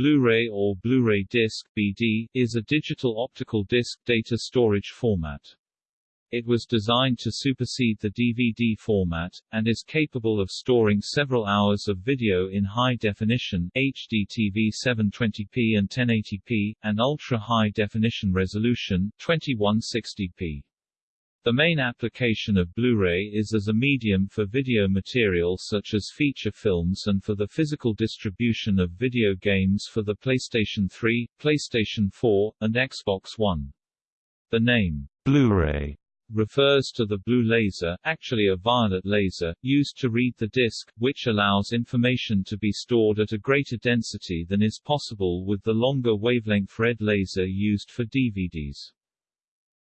Blu-ray or Blu-ray disc (BD) is a digital optical disc data storage format. It was designed to supersede the DVD format, and is capable of storing several hours of video in high definition HDTV 720p and 1080p, and ultra-high definition resolution 2160p. The main application of Blu-ray is as a medium for video material such as feature films and for the physical distribution of video games for the PlayStation 3, PlayStation 4, and Xbox One. The name, Blu-ray, refers to the blue laser, actually a violet laser, used to read the disc, which allows information to be stored at a greater density than is possible with the longer wavelength red laser used for DVDs.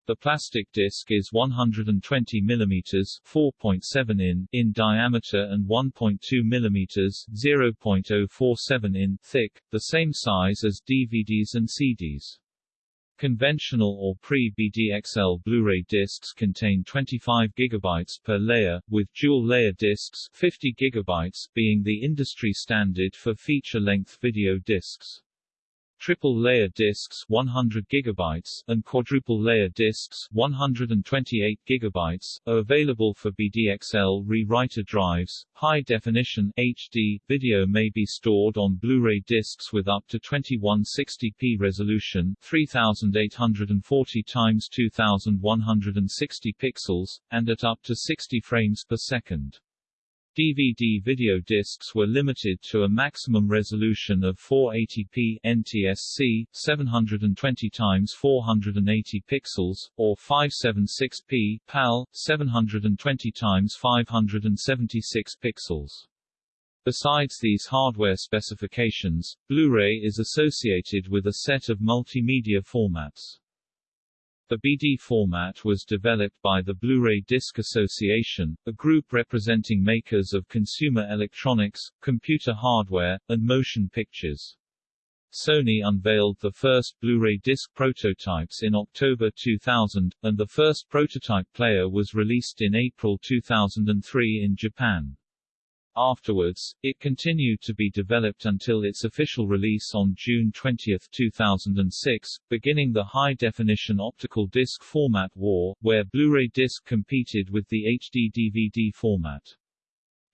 The plastic disc is 120 mm 4.7 in in diameter and 1.2 mm 0.047 in thick, the same size as DVDs and CDs. Conventional or pre-BDXL Blu-ray discs contain 25 GB per layer, with dual-layer discs 50 GB being the industry standard for feature-length video discs. Triple layer discs 100 GB and quadruple layer discs 128 GB are available for BDXL rewriter drives. High definition HD video may be stored on Blu-ray discs with up to 2160p resolution, 3840 x 2160 pixels and at up to 60 frames per second. DVD video discs were limited to a maximum resolution of 480p NTSC 720 x 480 pixels or 576p PAL 720 x 576 pixels. Besides these hardware specifications, Blu-ray is associated with a set of multimedia formats. The BD format was developed by the Blu-ray Disc Association, a group representing makers of consumer electronics, computer hardware, and motion pictures. Sony unveiled the first Blu-ray disc prototypes in October 2000, and the first prototype player was released in April 2003 in Japan. Afterwards, it continued to be developed until its official release on June 20, 2006, beginning the high-definition optical disc format war, where Blu-ray disc competed with the HD DVD format.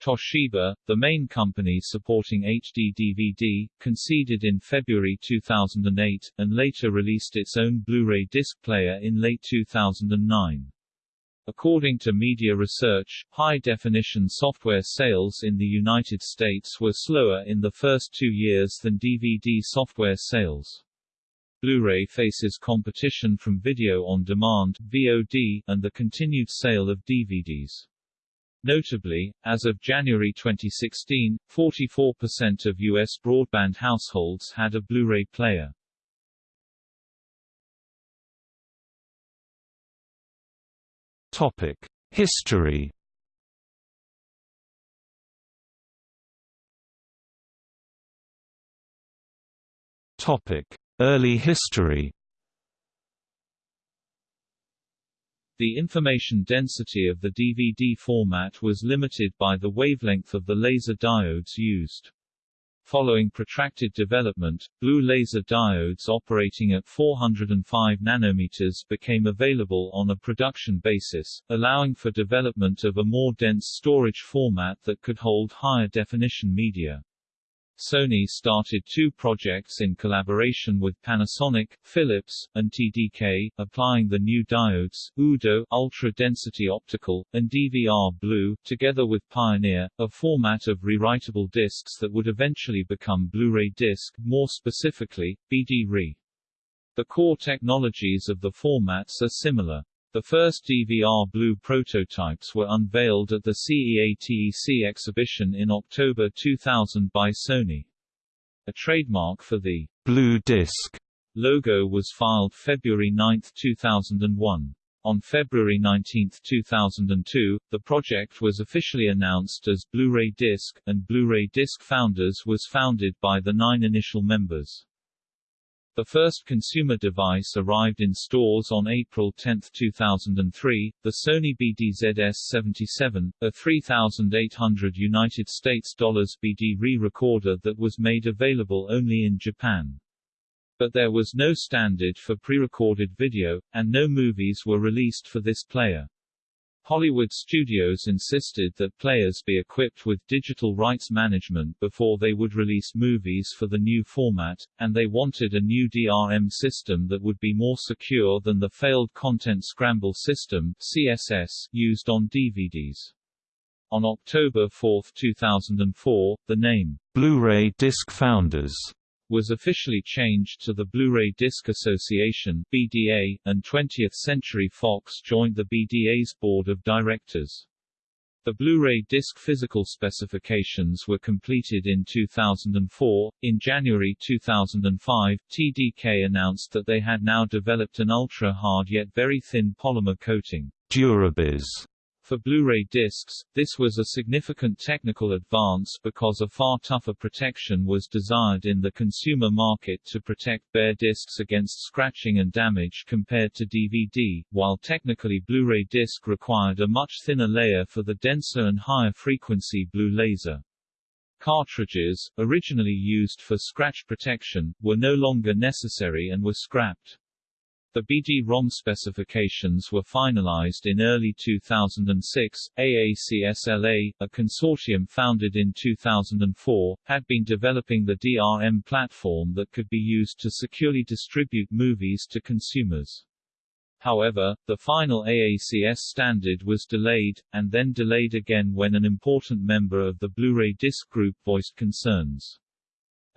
Toshiba, the main company supporting HD DVD, conceded in February 2008, and later released its own Blu-ray disc player in late 2009. According to media research, high-definition software sales in the United States were slower in the first two years than DVD software sales. Blu-ray faces competition from video on demand VOD, and the continued sale of DVDs. Notably, as of January 2016, 44% of U.S. broadband households had a Blu-ray player. History. Early history. The information density of the DVD format was limited by the wavelength of the laser diodes used. Following protracted development, blue laser diodes operating at 405 nanometers became available on a production basis, allowing for development of a more dense storage format that could hold higher definition media. Sony started two projects in collaboration with Panasonic, Philips, and TDK, applying the new diodes, UDO ultra-density optical, and DVR Blue, together with Pioneer, a format of rewritable discs that would eventually become Blu-ray disc, more specifically, BD-RE. The core technologies of the formats are similar. The first DVR Blue prototypes were unveiled at the CEATEC exhibition in October 2000 by Sony. A trademark for the Blue Disc logo was filed February 9, 2001. On February 19, 2002, the project was officially announced as Blu-ray Disc, and Blu-ray Disc Founders was founded by the nine initial members. The first consumer device arrived in stores on April 10, 2003, the Sony BDZS-77, a 3,800 United States dollars BD re-recorder that was made available only in Japan. But there was no standard for pre-recorded video, and no movies were released for this player. Hollywood studios insisted that players be equipped with digital rights management before they would release movies for the new format, and they wanted a new DRM system that would be more secure than the failed Content Scramble System CSS used on DVDs. On October 4, 2004, the name Blu-ray Disc Founders was officially changed to the Blu-ray Disc Association (BDA), and 20th Century Fox joined the BDA's board of directors. The Blu-ray disc physical specifications were completed in 2004. In January 2005, TDK announced that they had now developed an ultra-hard yet very thin polymer coating, Durabis, for Blu-ray discs, this was a significant technical advance because a far tougher protection was desired in the consumer market to protect bare discs against scratching and damage compared to DVD, while technically Blu-ray disc required a much thinner layer for the denser and higher frequency blue laser. Cartridges, originally used for scratch protection, were no longer necessary and were scrapped. The BD-ROM specifications were finalized in early 2006. AACSLA, a consortium founded in 2004, had been developing the DRM platform that could be used to securely distribute movies to consumers. However, the final AACS standard was delayed, and then delayed again when an important member of the Blu-ray disc group voiced concerns.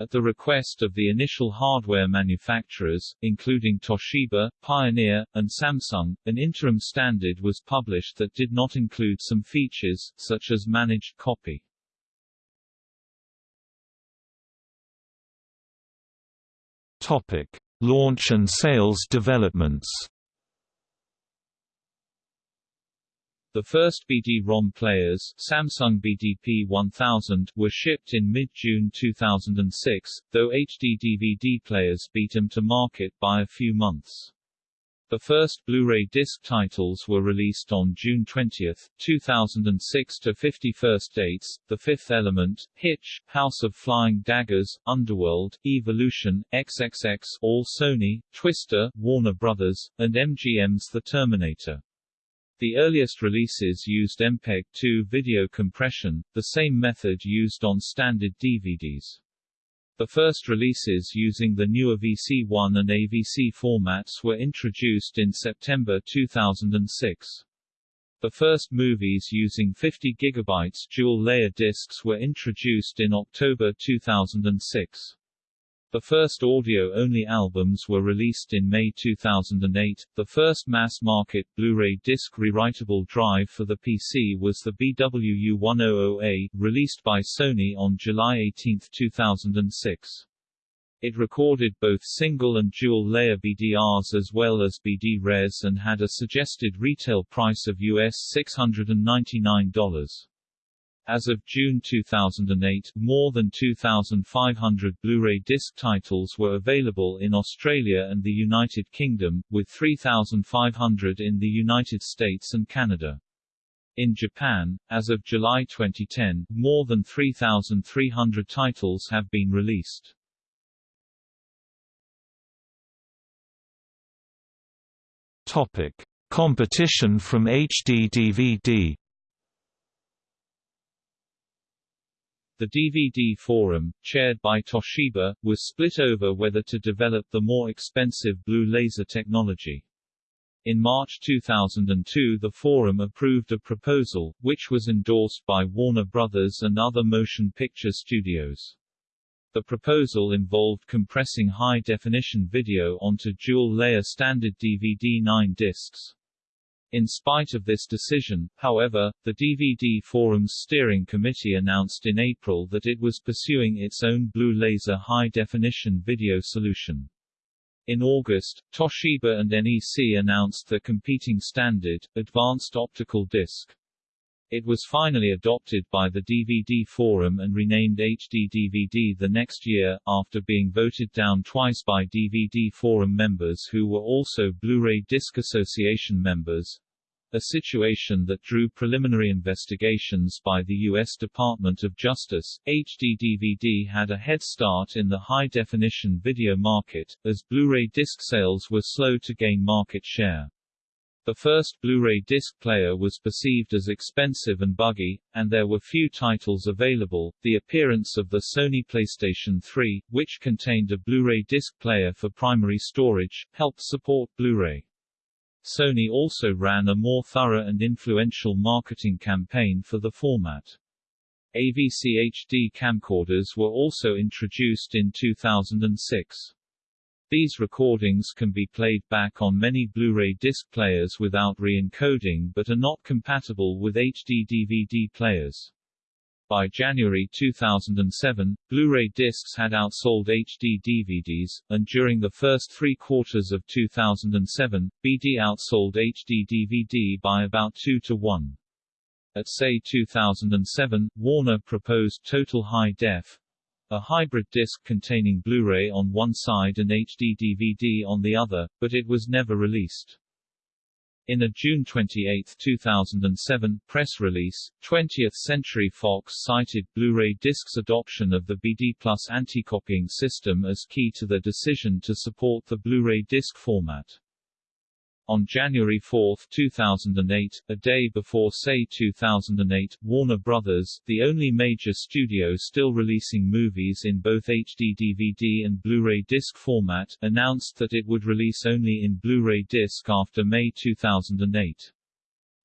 At the request of the initial hardware manufacturers, including Toshiba, Pioneer, and Samsung, an interim standard was published that did not include some features, such as managed copy. Topic: Launch and sales developments. The first BD-ROM players Samsung BDP 1000 were shipped in mid-June 2006, though HD DVD players beat them to market by a few months. The first Blu-ray disc titles were released on June 20, 2006 to 50 First Dates, The Fifth Element, Hitch, House of Flying Daggers, Underworld, Evolution, XXX All Sony, Twister, Warner Brothers, and MGM's The Terminator. The earliest releases used MPEG-2 video compression, the same method used on standard DVDs. The first releases using the newer VC1 and AVC formats were introduced in September 2006. The first movies using 50 GB dual-layer discs were introduced in October 2006. The first audio-only albums were released in May 2008. The first mass-market Blu-ray disc rewritable drive for the PC was the BWU-100A, released by Sony on July 18, 2006. It recorded both single and dual-layer BDRs as well as BD-Res and had a suggested retail price of US $699. As of June 2008, more than 2,500 Blu-ray disc titles were available in Australia and the United Kingdom, with 3,500 in the United States and Canada. In Japan, as of July 2010, more than 3,300 titles have been released. Topic: Competition from HD DVD The DVD Forum, chaired by Toshiba, was split over whether to develop the more expensive blue laser technology. In March 2002 the Forum approved a proposal, which was endorsed by Warner Brothers and other motion picture studios. The proposal involved compressing high-definition video onto dual-layer standard DVD-9 discs. In spite of this decision, however, the DVD Forum's steering committee announced in April that it was pursuing its own Blue Laser high-definition video solution. In August, Toshiba and NEC announced the competing standard, Advanced Optical Disc. It was finally adopted by the DVD Forum and renamed HD DVD the next year, after being voted down twice by DVD Forum members who were also Blu-ray Disc Association members, a situation that drew preliminary investigations by the U.S. Department of Justice. HD DVD had a head start in the high-definition video market, as Blu-ray disc sales were slow to gain market share. The first Blu-ray disc player was perceived as expensive and buggy, and there were few titles available. The appearance of the Sony PlayStation 3, which contained a Blu-ray disc player for primary storage, helped support Blu-ray. Sony also ran a more thorough and influential marketing campaign for the format. AVC HD camcorders were also introduced in 2006. These recordings can be played back on many Blu-ray disc players without re-encoding but are not compatible with HD DVD players. By January 2007, Blu-ray discs had outsold HD DVDs, and during the first three quarters of 2007, BD outsold HD DVD by about 2 to 1. At CES 2007, Warner proposed Total High Def, a hybrid disc containing Blu-ray on one side and HD DVD on the other, but it was never released. In a June 28, 2007, press release, 20th Century Fox cited Blu-ray disc's adoption of the BD Plus anti-copying system as key to their decision to support the Blu-ray disc format. On January 4, 2008, a day before CES 2008, Warner Brothers, the only major studio still releasing movies in both HD DVD and Blu-ray disc format, announced that it would release only in Blu-ray disc after May 2008.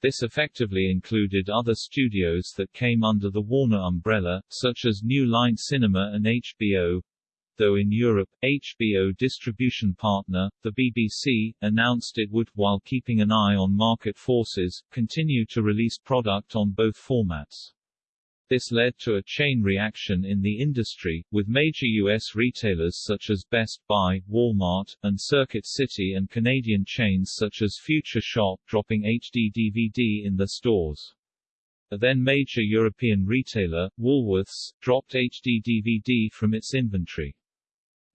This effectively included other studios that came under the Warner umbrella, such as New Line Cinema and HBO, though in Europe, HBO distribution partner, the BBC, announced it would, while keeping an eye on market forces, continue to release product on both formats. This led to a chain reaction in the industry, with major U.S. retailers such as Best Buy, Walmart, and Circuit City and Canadian chains such as Future Shop dropping HD DVD in their stores. A then major European retailer, Woolworths, dropped HD DVD from its inventory.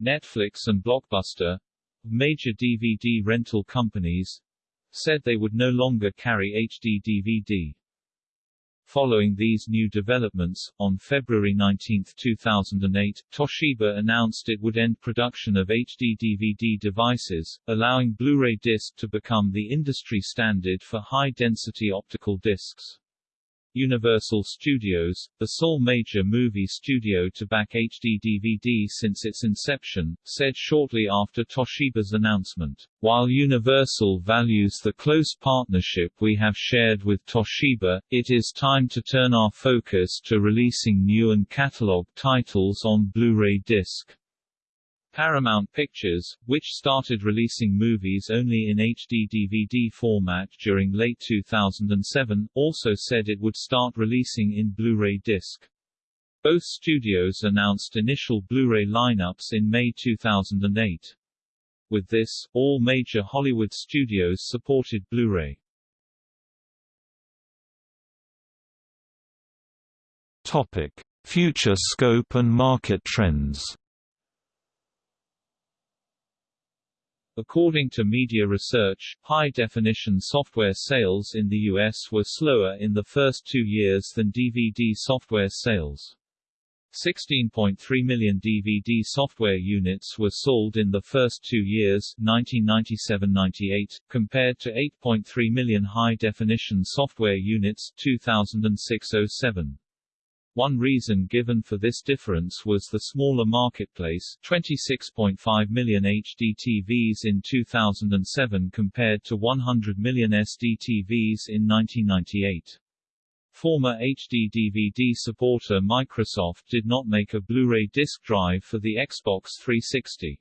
Netflix and Blockbuster, major DVD rental companies, said they would no longer carry HD DVD. Following these new developments, on February 19, 2008, Toshiba announced it would end production of HD DVD devices, allowing Blu-ray disc to become the industry standard for high-density optical discs. Universal Studios, the sole major movie studio to back HD DVD since its inception, said shortly after Toshiba's announcement, While Universal values the close partnership we have shared with Toshiba, it is time to turn our focus to releasing new and catalog titles on Blu-ray disc. Paramount Pictures, which started releasing movies only in HD DVD format during late 2007, also said it would start releasing in Blu-ray disc. Both studios announced initial Blu-ray lineups in May 2008. With this, all major Hollywood studios supported Blu-ray. Topic: Future scope and market trends. According to media research, high-definition software sales in the U.S. were slower in the first two years than DVD software sales. 16.3 million DVD software units were sold in the first two years 1997-98, compared to 8.3 million high-definition software units 2006-07. One reason given for this difference was the smaller marketplace 26.5 million HD TVs in 2007 compared to 100 million SD TVs in 1998. Former HD DVD supporter Microsoft did not make a Blu-ray disc drive for the Xbox 360.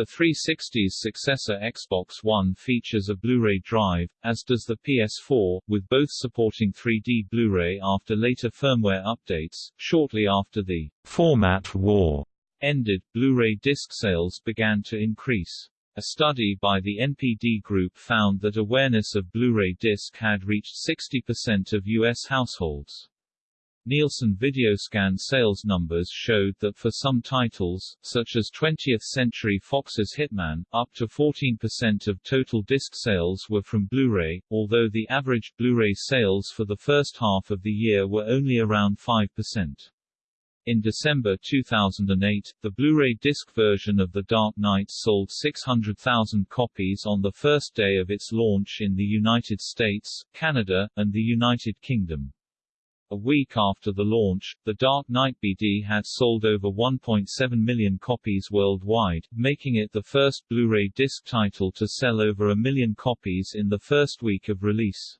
The 360's successor Xbox One features a Blu-ray drive, as does the PS4, with both supporting 3D Blu-ray after later firmware updates. Shortly after the format war ended, Blu-ray disc sales began to increase. A study by the NPD Group found that awareness of Blu-ray disc had reached 60% of U.S. households. Nielsen Videoscan sales numbers showed that for some titles, such as 20th Century Fox's Hitman, up to 14% of total disc sales were from Blu-ray, although the average Blu-ray sales for the first half of the year were only around 5%. In December 2008, the Blu-ray disc version of The Dark Knight sold 600,000 copies on the first day of its launch in the United States, Canada, and the United Kingdom. A week after the launch, The Dark Knight BD had sold over 1.7 million copies worldwide, making it the first Blu-ray disc title to sell over a million copies in the first week of release.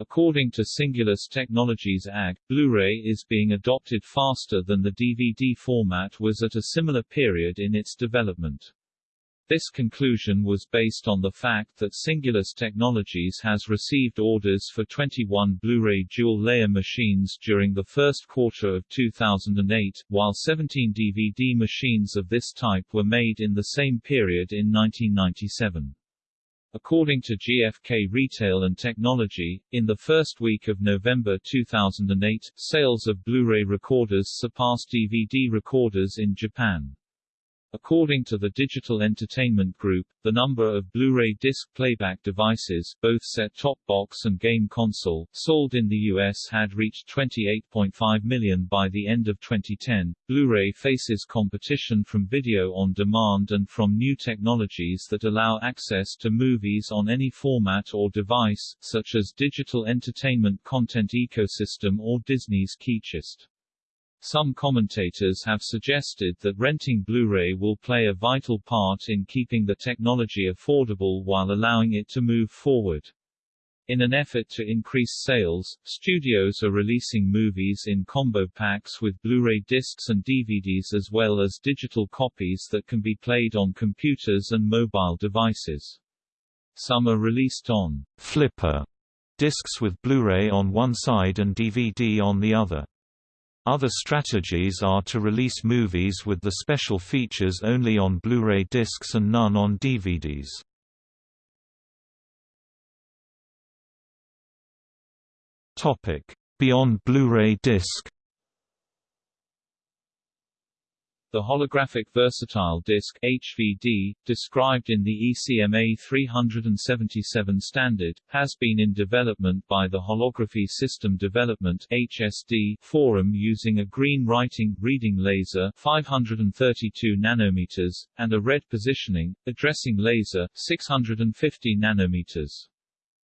According to Singulus Technologies AG, Blu-ray is being adopted faster than the DVD format was at a similar period in its development. This conclusion was based on the fact that Singulus Technologies has received orders for 21 Blu-ray dual-layer machines during the first quarter of 2008, while 17 DVD machines of this type were made in the same period in 1997. According to GfK Retail and Technology, in the first week of November 2008, sales of Blu-ray recorders surpassed DVD recorders in Japan. According to the Digital Entertainment Group, the number of Blu-ray disc playback devices, both set-top box and game console, sold in the US had reached 28.5 million by the end of 2010. Blu-ray faces competition from video on demand and from new technologies that allow access to movies on any format or device, such as digital entertainment content ecosystem or Disney's KeyChest. Some commentators have suggested that renting Blu-ray will play a vital part in keeping the technology affordable while allowing it to move forward. In an effort to increase sales, studios are releasing movies in combo packs with Blu-ray discs and DVDs as well as digital copies that can be played on computers and mobile devices. Some are released on Flipper discs with Blu-ray on one side and DVD on the other. Other strategies are to release movies with the special features only on Blu-ray discs and none on DVDs. Beyond Blu-ray disc The holographic versatile disc HVD, described in the ECMA 377 standard, has been in development by the Holography System Development HSD forum using a green writing reading laser 532 nanometers and a red positioning addressing laser 650 nanometers.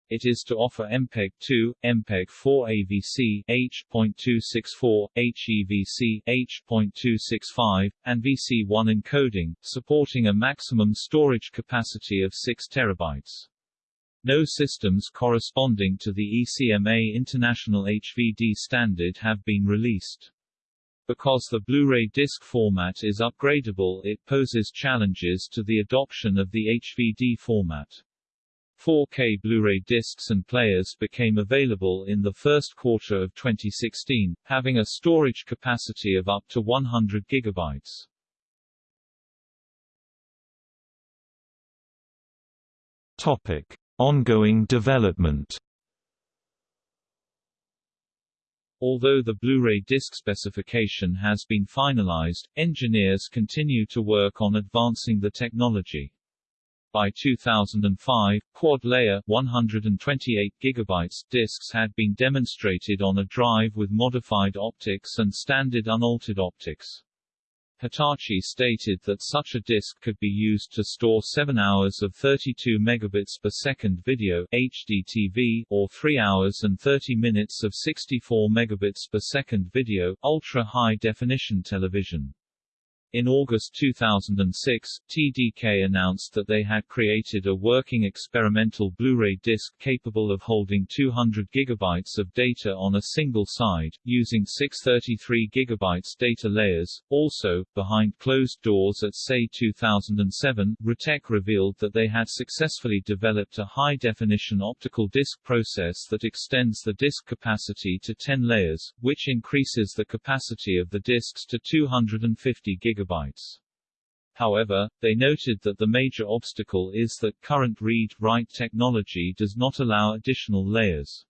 It is to offer MPEG-2, MPEG-4 AVC H.264, HEVC H.265, and VC1 encoding, supporting a maximum storage capacity of 6 terabytes. No systems corresponding to the ECMA International HVD standard have been released. Because the Blu-ray disc format is upgradable it poses challenges to the adoption of the HVD format. 4K Blu-ray discs and players became available in the first quarter of 2016, having a storage capacity of up to 100 gigabytes. Topic: Ongoing development. Although the Blu-ray disc specification has been finalized, engineers continue to work on advancing the technology. By 2005, quad-layer 128 GB discs had been demonstrated on a drive with modified optics and standard unaltered optics. Hitachi stated that such a disk could be used to store 7 hours of 32 megabits per second video HDTV or 3 hours and 30 minutes of 64 megabits per second video ultra-high definition television. In August 2006, TDK announced that they had created a working experimental Blu-ray disc capable of holding 200 GB of data on a single side, using 633 GB data layers. Also, behind closed doors at SEI 2007, Ritek revealed that they had successfully developed a high-definition optical disc process that extends the disc capacity to 10 layers, which increases the capacity of the discs to 250 GB gigabytes. However, they noted that the major obstacle is that current read-write technology does not allow additional layers.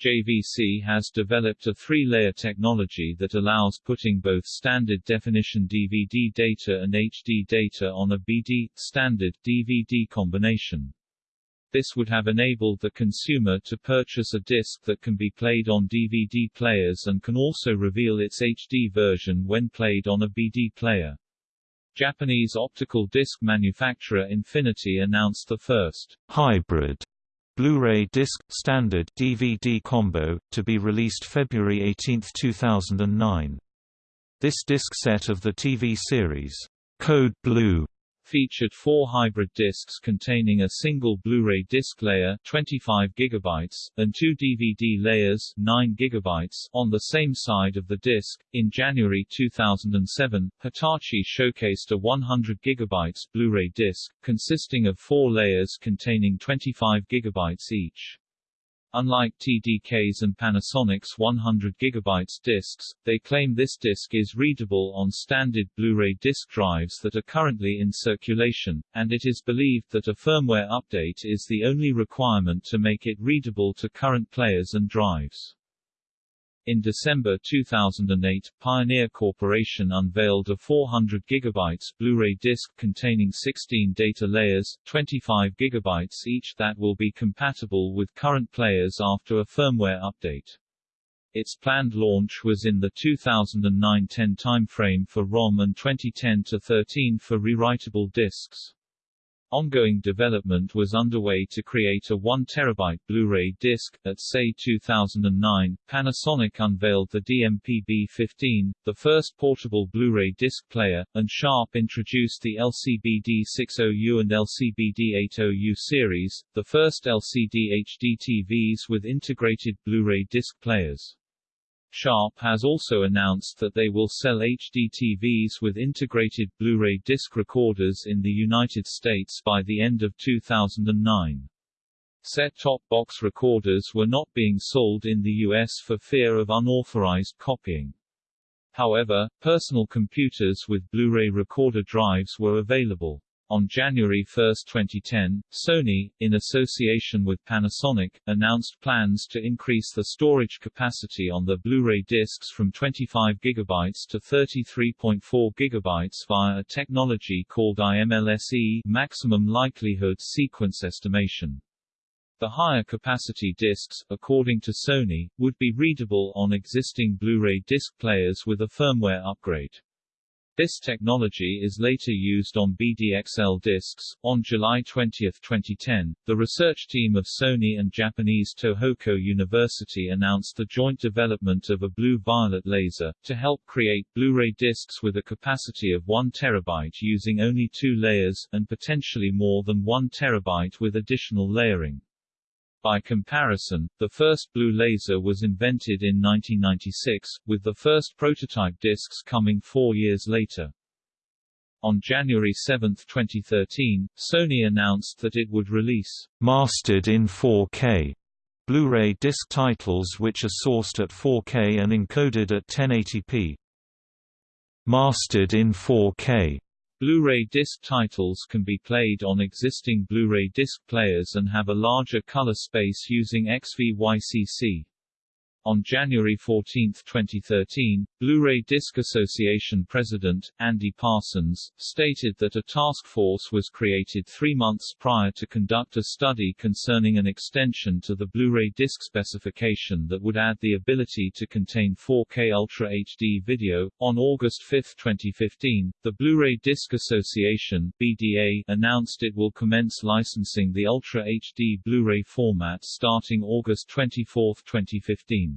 JVC has developed a three-layer technology that allows putting both standard definition DVD data and HD data on a BD standard DVD combination. This would have enabled the consumer to purchase a disc that can be played on DVD players and can also reveal its HD version when played on a BD player. Japanese optical disc manufacturer Infinity announced the first hybrid Blu-ray disc standard DVD combo to be released February 18, 2009. This disc set of the TV series Code Blue featured four hybrid discs containing a single Blu-ray disc layer 25 GB, and two DVD layers 9 GB on the same side of the disc. In January 2007, Hitachi showcased a 100 GB Blu-ray disc, consisting of four layers containing 25 GB each. Unlike TDK's and Panasonic's 100 GB discs, they claim this disc is readable on standard Blu-ray disc drives that are currently in circulation, and it is believed that a firmware update is the only requirement to make it readable to current players and drives. In December 2008, Pioneer Corporation unveiled a 400 GB Blu-ray disc containing 16 data layers, 25 GB each that will be compatible with current players after a firmware update. Its planned launch was in the 2009-10 timeframe for ROM and 2010-13 for rewritable discs. Ongoing development was underway to create a 1 terabyte Blu-ray disc. At SEI 2009, Panasonic unveiled the DMP-B15, the first portable Blu-ray disc player, and Sharp introduced the LCBD60U and LCBD80U series, the first LCD HD TVs with integrated Blu-ray disc players. Sharp has also announced that they will sell HD TVs with integrated Blu-ray disc recorders in the United States by the end of 2009. Set-top box recorders were not being sold in the U.S. for fear of unauthorized copying. However, personal computers with Blu-ray recorder drives were available. On January 1, 2010, Sony, in association with Panasonic, announced plans to increase the storage capacity on the Blu-ray discs from 25 GB to 33.4 GB via a technology called IMLSE maximum likelihood sequence estimation. The higher capacity discs, according to Sony, would be readable on existing Blu-ray disc players with a firmware upgrade. This technology is later used on BDXL discs. On July 20, 2010, the research team of Sony and Japanese Tohoku University announced the joint development of a blue-violet laser, to help create Blu-ray discs with a capacity of 1 terabyte using only two layers, and potentially more than 1 terabyte with additional layering. By comparison, the first blue laser was invented in 1996, with the first prototype discs coming four years later. On January 7, 2013, Sony announced that it would release mastered in 4K Blu-ray disc titles which are sourced at 4K and encoded at 1080p. Mastered in 4K Blu-ray disc titles can be played on existing Blu-ray disc players and have a larger color space using XVYCC. On January 14, 2013, Blu-ray Disc Association President, Andy Parsons, stated that a task force was created three months prior to conduct a study concerning an extension to the Blu-ray disc specification that would add the ability to contain 4K Ultra HD video. On August 5, 2015, the Blu-ray Disc Association BDA announced it will commence licensing the Ultra HD Blu-ray format starting August 24, 2015.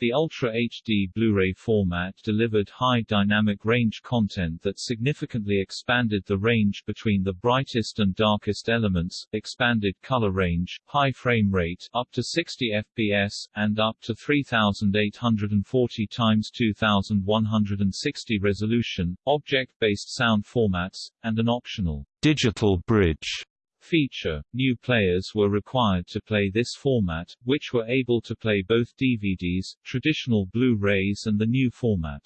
The Ultra HD Blu-ray format delivered high dynamic range content that significantly expanded the range between the brightest and darkest elements, expanded color range, high frame rate up to 60 fps, and up to 3840 x 2160 resolution, object-based sound formats, and an optional digital bridge feature, new players were required to play this format, which were able to play both DVDs, traditional Blu-rays and the new format.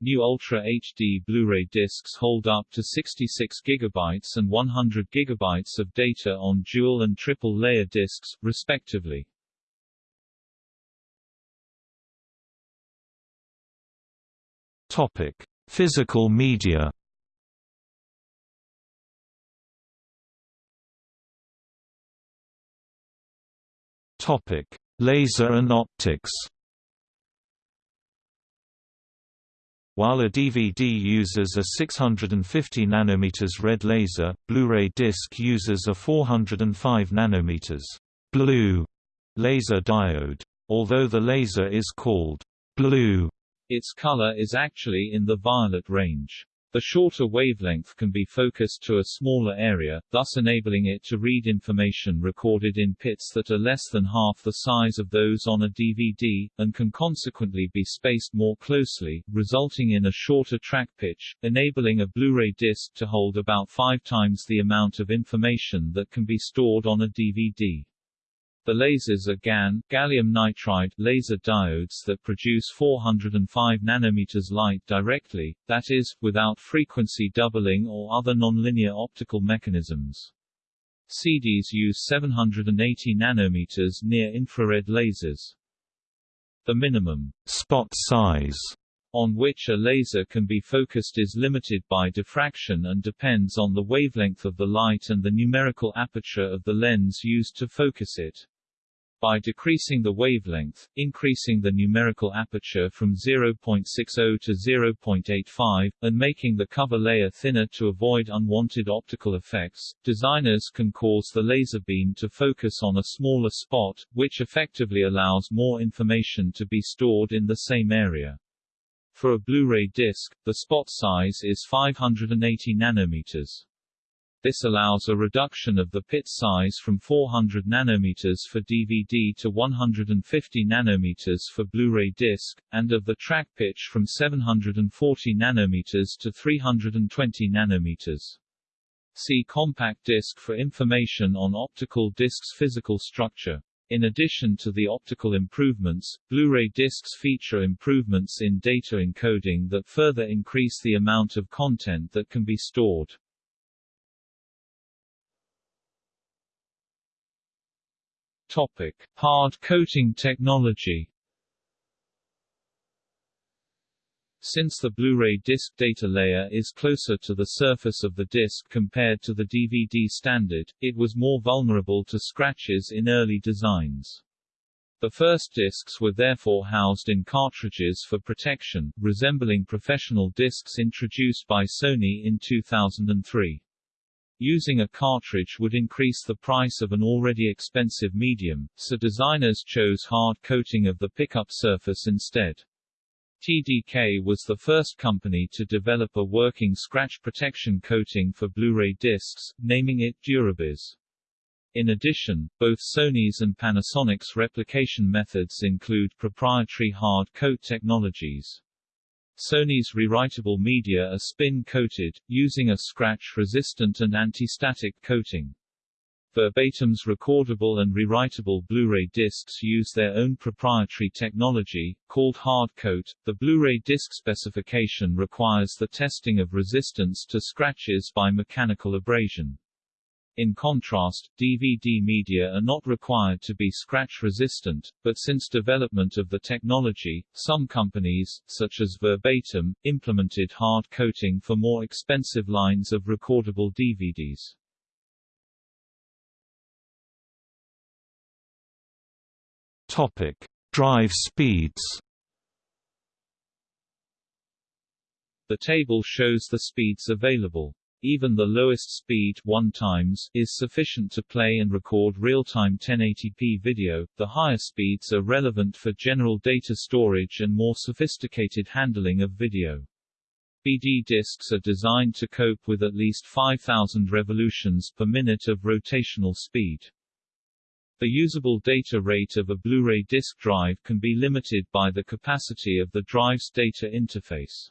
New Ultra HD Blu-ray discs hold up to 66 GB and 100 GB of data on dual and triple layer discs, respectively. Topic: Physical media. Topic: Laser and optics. While a DVD uses a 650 nanometers red laser, Blu-ray disc uses a 405 nanometers blue laser diode. Although the laser is called blue its color is actually in the violet range. The shorter wavelength can be focused to a smaller area, thus enabling it to read information recorded in pits that are less than half the size of those on a DVD, and can consequently be spaced more closely, resulting in a shorter track pitch, enabling a Blu-ray disc to hold about five times the amount of information that can be stored on a DVD. The lasers are GaN gallium nitride laser diodes that produce 405 nanometers light directly, that is, without frequency doubling or other nonlinear optical mechanisms. CDs use 780 nanometers near-infrared lasers. The minimum spot size on which a laser can be focused is limited by diffraction and depends on the wavelength of the light and the numerical aperture of the lens used to focus it. By decreasing the wavelength, increasing the numerical aperture from 0.60 to 0.85, and making the cover layer thinner to avoid unwanted optical effects, designers can cause the laser beam to focus on a smaller spot, which effectively allows more information to be stored in the same area. For a Blu-ray disc, the spot size is 580 nanometers. This allows a reduction of the pit size from 400 nanometers for DVD to 150 nanometers for Blu-ray disc, and of the track pitch from 740 nanometers to 320 nanometers. See compact disc for information on optical disc's physical structure. In addition to the optical improvements, Blu-ray discs feature improvements in data encoding that further increase the amount of content that can be stored. Topic: Hard coating technology. Since the Blu-ray disc data layer is closer to the surface of the disc compared to the DVD standard, it was more vulnerable to scratches in early designs. The first discs were therefore housed in cartridges for protection, resembling professional discs introduced by Sony in 2003. Using a cartridge would increase the price of an already expensive medium, so designers chose hard coating of the pickup surface instead. TDK was the first company to develop a working scratch protection coating for Blu-ray discs, naming it Durabis. In addition, both Sony's and Panasonic's replication methods include proprietary hard coat technologies. Sony's rewritable media are spin-coated, using a scratch-resistant and anti-static coating. Verbatim's recordable and rewritable Blu-ray discs use their own proprietary technology, called hard coat. The Blu-ray disc specification requires the testing of resistance to scratches by mechanical abrasion. In contrast, DVD media are not required to be scratch-resistant, but since development of the technology, some companies, such as Verbatim, implemented hard coating for more expensive lines of recordable DVDs. Topic: Drive speeds. The table shows the speeds available. Even the lowest speed 1 times is sufficient to play and record real-time 1080p video. The higher speeds are relevant for general data storage and more sophisticated handling of video. BD discs are designed to cope with at least 5000 revolutions per minute of rotational speed. The usable data rate of a Blu-ray disc drive can be limited by the capacity of the drive's data interface.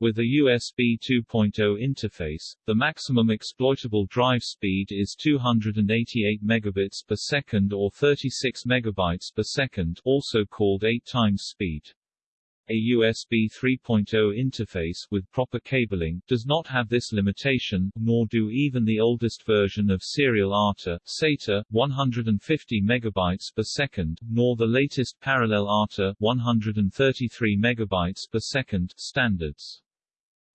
With a USB 2.0 interface, the maximum exploitable drive speed is 288 megabits per second or 36 megabytes per second, also called 8 times speed. A USB 3.0 interface with proper cabling does not have this limitation, nor do even the oldest version of serial ATA, SATA, 150 megabytes per second, nor the latest parallel ATA, 133 megabytes per second standards.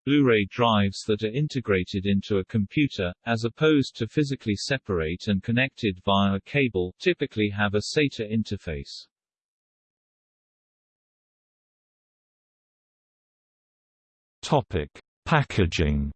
Blu-ray drives that are integrated into a computer, as opposed to physically separate and connected via a cable, typically have a SATA interface. Topic: Packaging.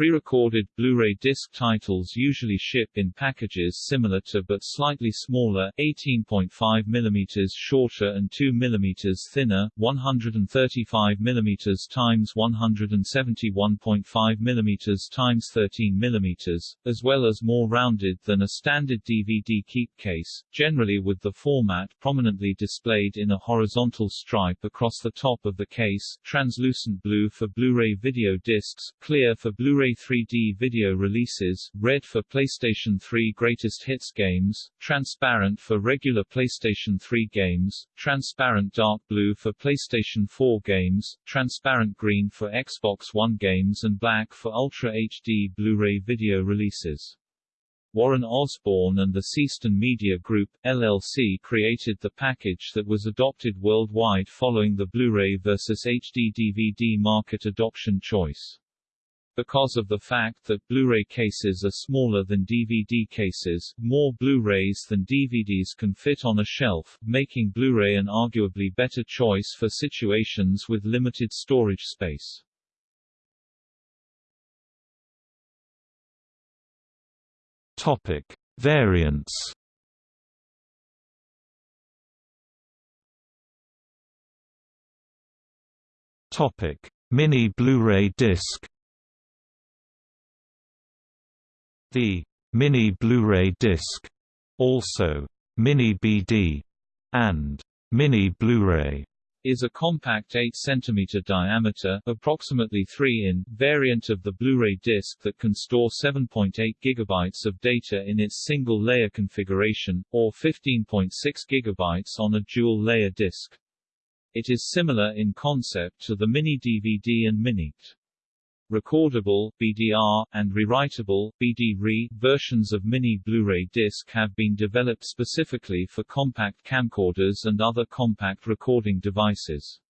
Pre-recorded Blu-ray disc titles usually ship in packages similar to but slightly smaller, 18.5 mm shorter and 2 mm thinner, 135 mm x 171.5 mm x 13 mm, as well as more rounded than a standard DVD keep case, generally with the format prominently displayed in a horizontal stripe across the top of the case, translucent blue for Blu-ray video discs, clear for Blu-ray 3D video releases, red for PlayStation 3 Greatest Hits games, transparent for regular PlayStation 3 games, transparent dark blue for PlayStation 4 games, transparent green for Xbox One games and black for Ultra HD Blu-ray video releases. Warren Osborne and the Seastone Media Group, LLC created the package that was adopted worldwide following the Blu-ray versus HD DVD market adoption choice. Because of the fact that Blu-ray cases are smaller than DVD cases, more Blu-rays than DVDs can fit on a shelf, making Blu-ray an arguably better choice for situations with limited storage space. Topic: Variants. Topic: Mini Blu-ray disc. The mini Blu-ray disc, also mini BD and mini Blu-ray is a compact 8 cm diameter, approximately 3 in, variant of the Blu-ray disc that can store 7.8 GB of data in its single-layer configuration, or 15.6 GB on a dual-layer disc. It is similar in concept to the mini DVD and mini recordable BDR, and rewritable BD-RE versions of Mini Blu-ray disc have been developed specifically for compact camcorders and other compact recording devices.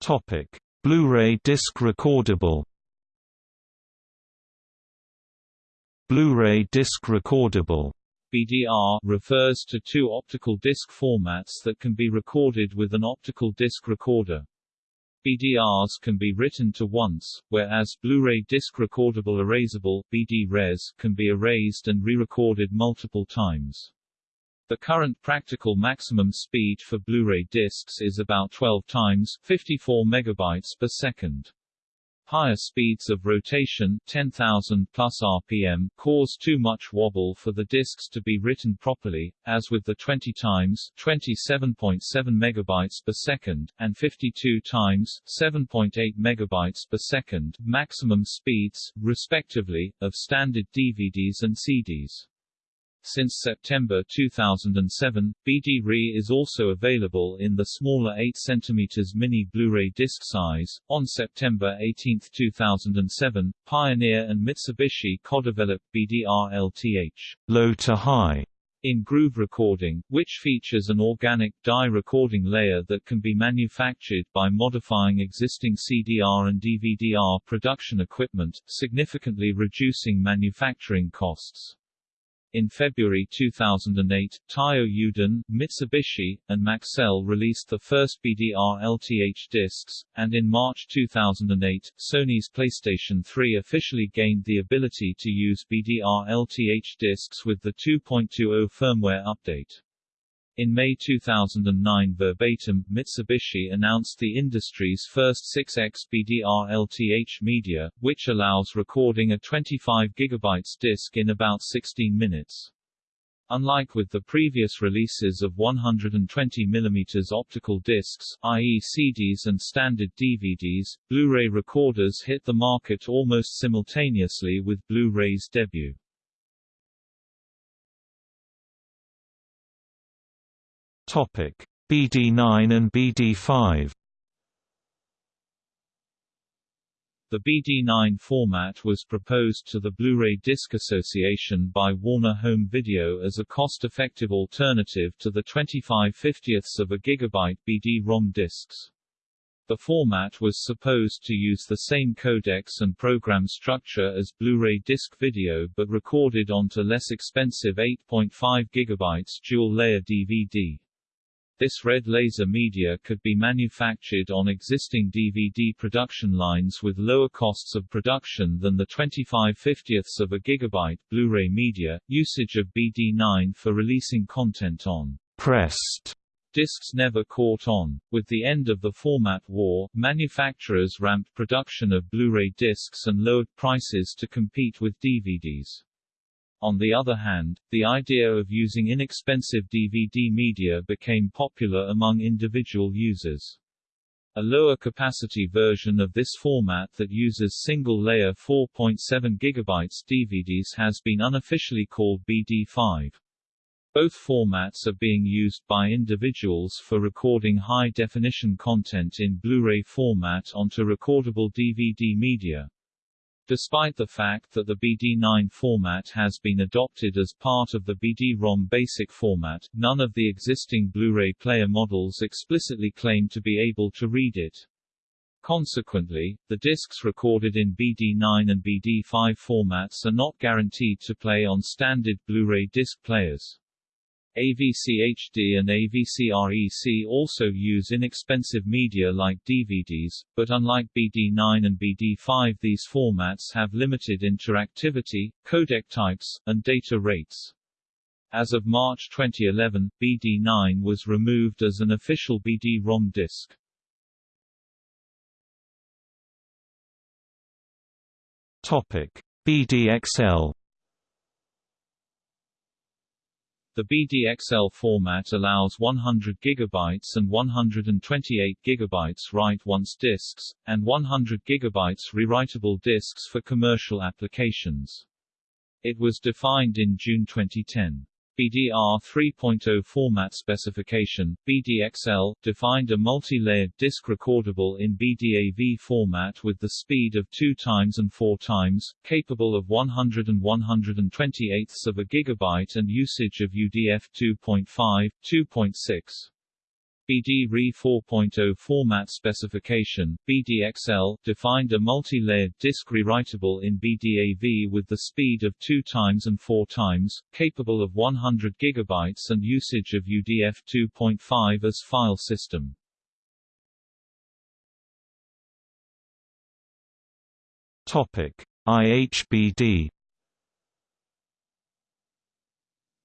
Topic: Blu-ray disc recordable. Blu-ray disc recordable BDR refers to two optical disc formats that can be recorded with an optical disc recorder. BDRs can be written to once, whereas Blu-ray disc recordable erasable BD-RES can be erased and re-recorded multiple times. The current practical maximum speed for Blu-ray discs is about 12 times 54 megabytes per second. Higher speeds of rotation 10,000 plus RPM cause too much wobble for the disks to be written properly, as with the 20 times 27.7 megabytes per second and 52 times 7.8 megabytes per second maximum speeds, respectively, of standard DVDs and CDs. Since September 2007, BD-RE is also available in the smaller 8 cm mini Blu-ray disc size. On September 18, 2007, Pioneer and Mitsubishi co-developed BDR-LTH low to high in groove recording, which features an organic dye recording layer that can be manufactured by modifying existing CDR and DVD-R production equipment, significantly reducing manufacturing costs. In February 2008, Taiyo Yuden, Mitsubishi, and Maxell released the first BDR LTH discs, and in March 2008, Sony's PlayStation 3 officially gained the ability to use BDR LTH discs with the 2.20 firmware update. In May 2009 verbatim, Mitsubishi announced the industry's first 6x BDR LTH media, which allows recording a 25 GB disc in about 16 minutes. Unlike with the previous releases of 120 mm optical discs, i.e. CDs and standard DVDs, Blu-ray recorders hit the market almost simultaneously with Blu-ray's debut. BD9 and BD5. The BD9 format was proposed to the Blu-ray Disc Association by Warner Home Video as a cost-effective alternative to the 25 50ths of a gigabyte BD-ROM discs. The format was supposed to use the same codecs and program structure as Blu-ray disc video but recorded onto less expensive 8.5 GB dual-layer DVD. This red laser media could be manufactured on existing DVD production lines with lower costs of production than the 25 50ths of a gigabyte Blu-ray media. Usage of BD9 for releasing content on pressed discs never caught on. With the end of the format war, manufacturers ramped production of Blu-ray discs and lowered prices to compete with DVDs. On the other hand, the idea of using inexpensive DVD media became popular among individual users. A lower capacity version of this format that uses single-layer 4.7 GB DVDs has been unofficially called BD5. Both formats are being used by individuals for recording high-definition content in Blu-ray format onto recordable DVD media. Despite the fact that the BD9 format has been adopted as part of the BD-ROM basic format, none of the existing Blu-ray player models explicitly claim to be able to read it. Consequently, the discs recorded in BD9 and BD5 formats are not guaranteed to play on standard Blu-ray disc players. AVC HD and AVC REC also use inexpensive media like DVDs, but unlike BD9 and BD5 these formats have limited interactivity, codec types, and data rates. As of March 2011, BD9 was removed as an official BD-ROM disc. Topic: BDXL The BDXL format allows 100 GB and 128 GB write-once discs, and 100 GB rewritable discs for commercial applications. It was defined in June 2010. BDR 3.0 format specification, BDXL, defined a multi-layered disk recordable in BDAV format with the speed of 2 times and 4 times, capable of 100 and 128 of a gigabyte and usage of UDF 2.5, 2.6. BD-RE 4.0 format specification, BDXL, defined a multi-layered disk rewritable in BDAV with the speed of 2 times and 4 times, capable of 100 GB and usage of UDF 2.5 as file system. Topic: IHBD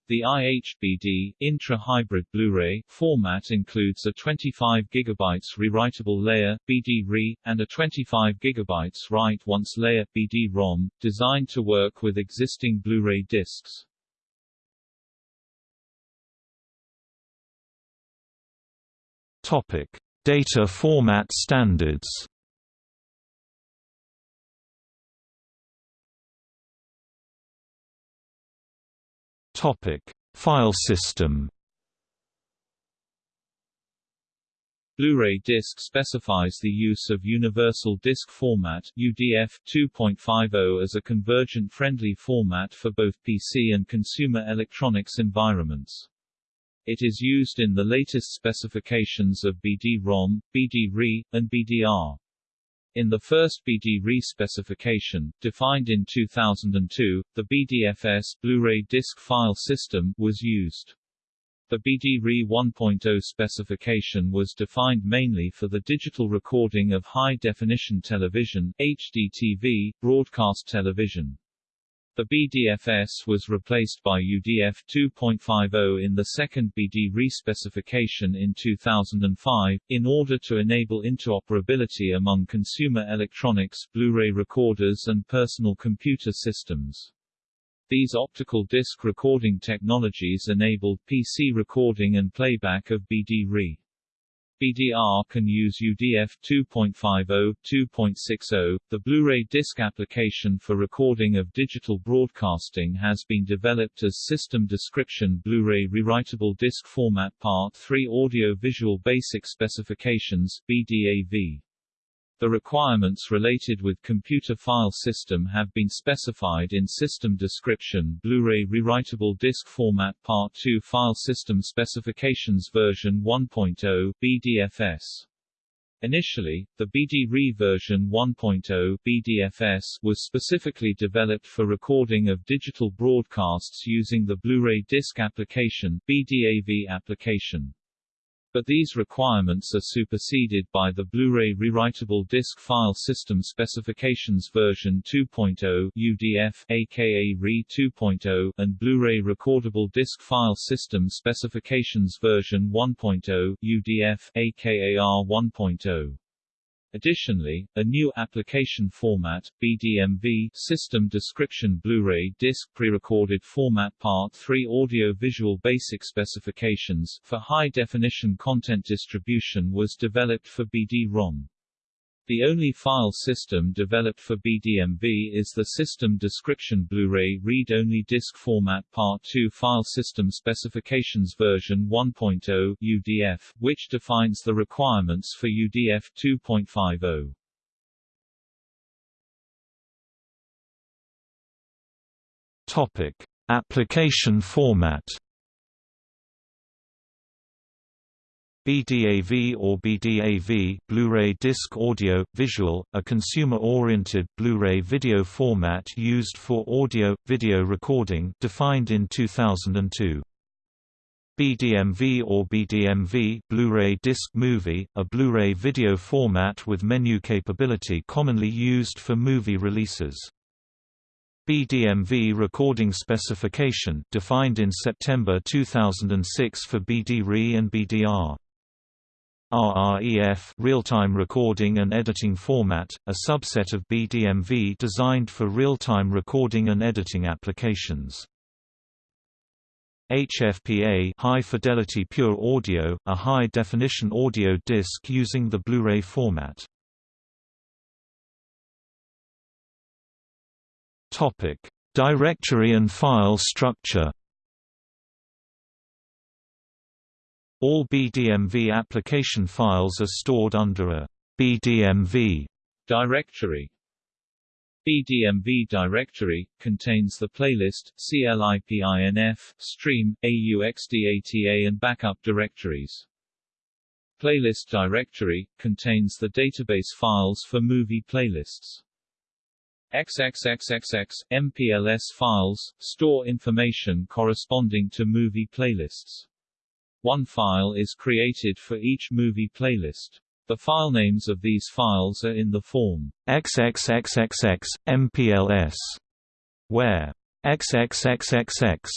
The IHBD intra-hybrid Blu-ray format includes a 25 GB rewritable layer BD-RE, and a 25 GB write-once layer BD-ROM, designed to work with existing Blu-ray discs. Topic: Data format standards. File system. Blu-ray disc specifies the use of Universal Disc Format UDF 2.50 as a convergent-friendly format for both PC and consumer electronics environments. It is used in the latest specifications of BD-ROM, BD-RE, and BDR. In the first BD-RE specification, defined in 2002, the BDFS Blu-ray disc file system was used. The BD-RE 1.0 specification was defined mainly for the digital recording of high-definition television HDTV, broadcast television. The BDFS was replaced by UDF 2.50 in the second BD-RE specification in 2005, in order to enable interoperability among consumer electronics, Blu-ray recorders and personal computer systems. These optical disc recording technologies enabled PC recording and playback of BD-RE. BDR can use UDF 2.50, 2.60. The Blu-ray disc application for recording of digital broadcasting has been developed as System Description Blu-ray Rewritable Disc Format Part 3 Audio Visual Basic Specifications BDAV. The requirements related with computer file system have been specified in System Description Blu-ray Rewritable Disc Format Part 2 File System Specifications version 1.0 BDFS. Initially, the BD-RE version 1.0 BDFS was specifically developed for recording of digital broadcasts using the Blu-ray disc application BDAV application but these requirements are superseded by the Blu-ray Rewritable Disc File System Specifications version 2.0 UDF aka RE 2.0 and Blu-ray Recordable Disc File System Specifications version 1.0 UDF aka R 1.0. Additionally, a new application format, BDMV System Description Blu-ray Disc Pre-recorded Format Part 3 Audio-Visual Basic Specifications for high-definition content distribution was developed for BD-ROM. The only file system developed for BDMV is the System Description Blu-ray Read-Only Disc Format Part 2 File System Specifications version 1.0 UDF, which defines the requirements for UDF 2.50. Topic: Application format BDAV or BDAV Blu-ray Disc Audio Visual, a consumer-oriented Blu-ray video format used for audio video recording, defined in 2002. BDMV or BDMV Blu-ray Disc Movie, a Blu-ray video format with menu capability commonly used for movie releases. BDMV recording specification defined in September 2006 for BD-RE and BDR. RREF real-time recording and editing format, a subset of BDMV designed for real-time recording and editing applications. HFPA High Fidelity Pure Audio, a high-definition audio disc using the Blu-ray format. Topic: Directory and file structure All BDMV application files are stored under a BDMV directory. BDMV directory contains the playlist, CLIPINF, stream, AUXDATA and backup directories. Playlist directory contains the database files for movie playlists. XXXXX MPLS files store information corresponding to movie playlists. One file is created for each movie playlist. The file names of these files are in the form XXXXX, MPLS, where XXXXX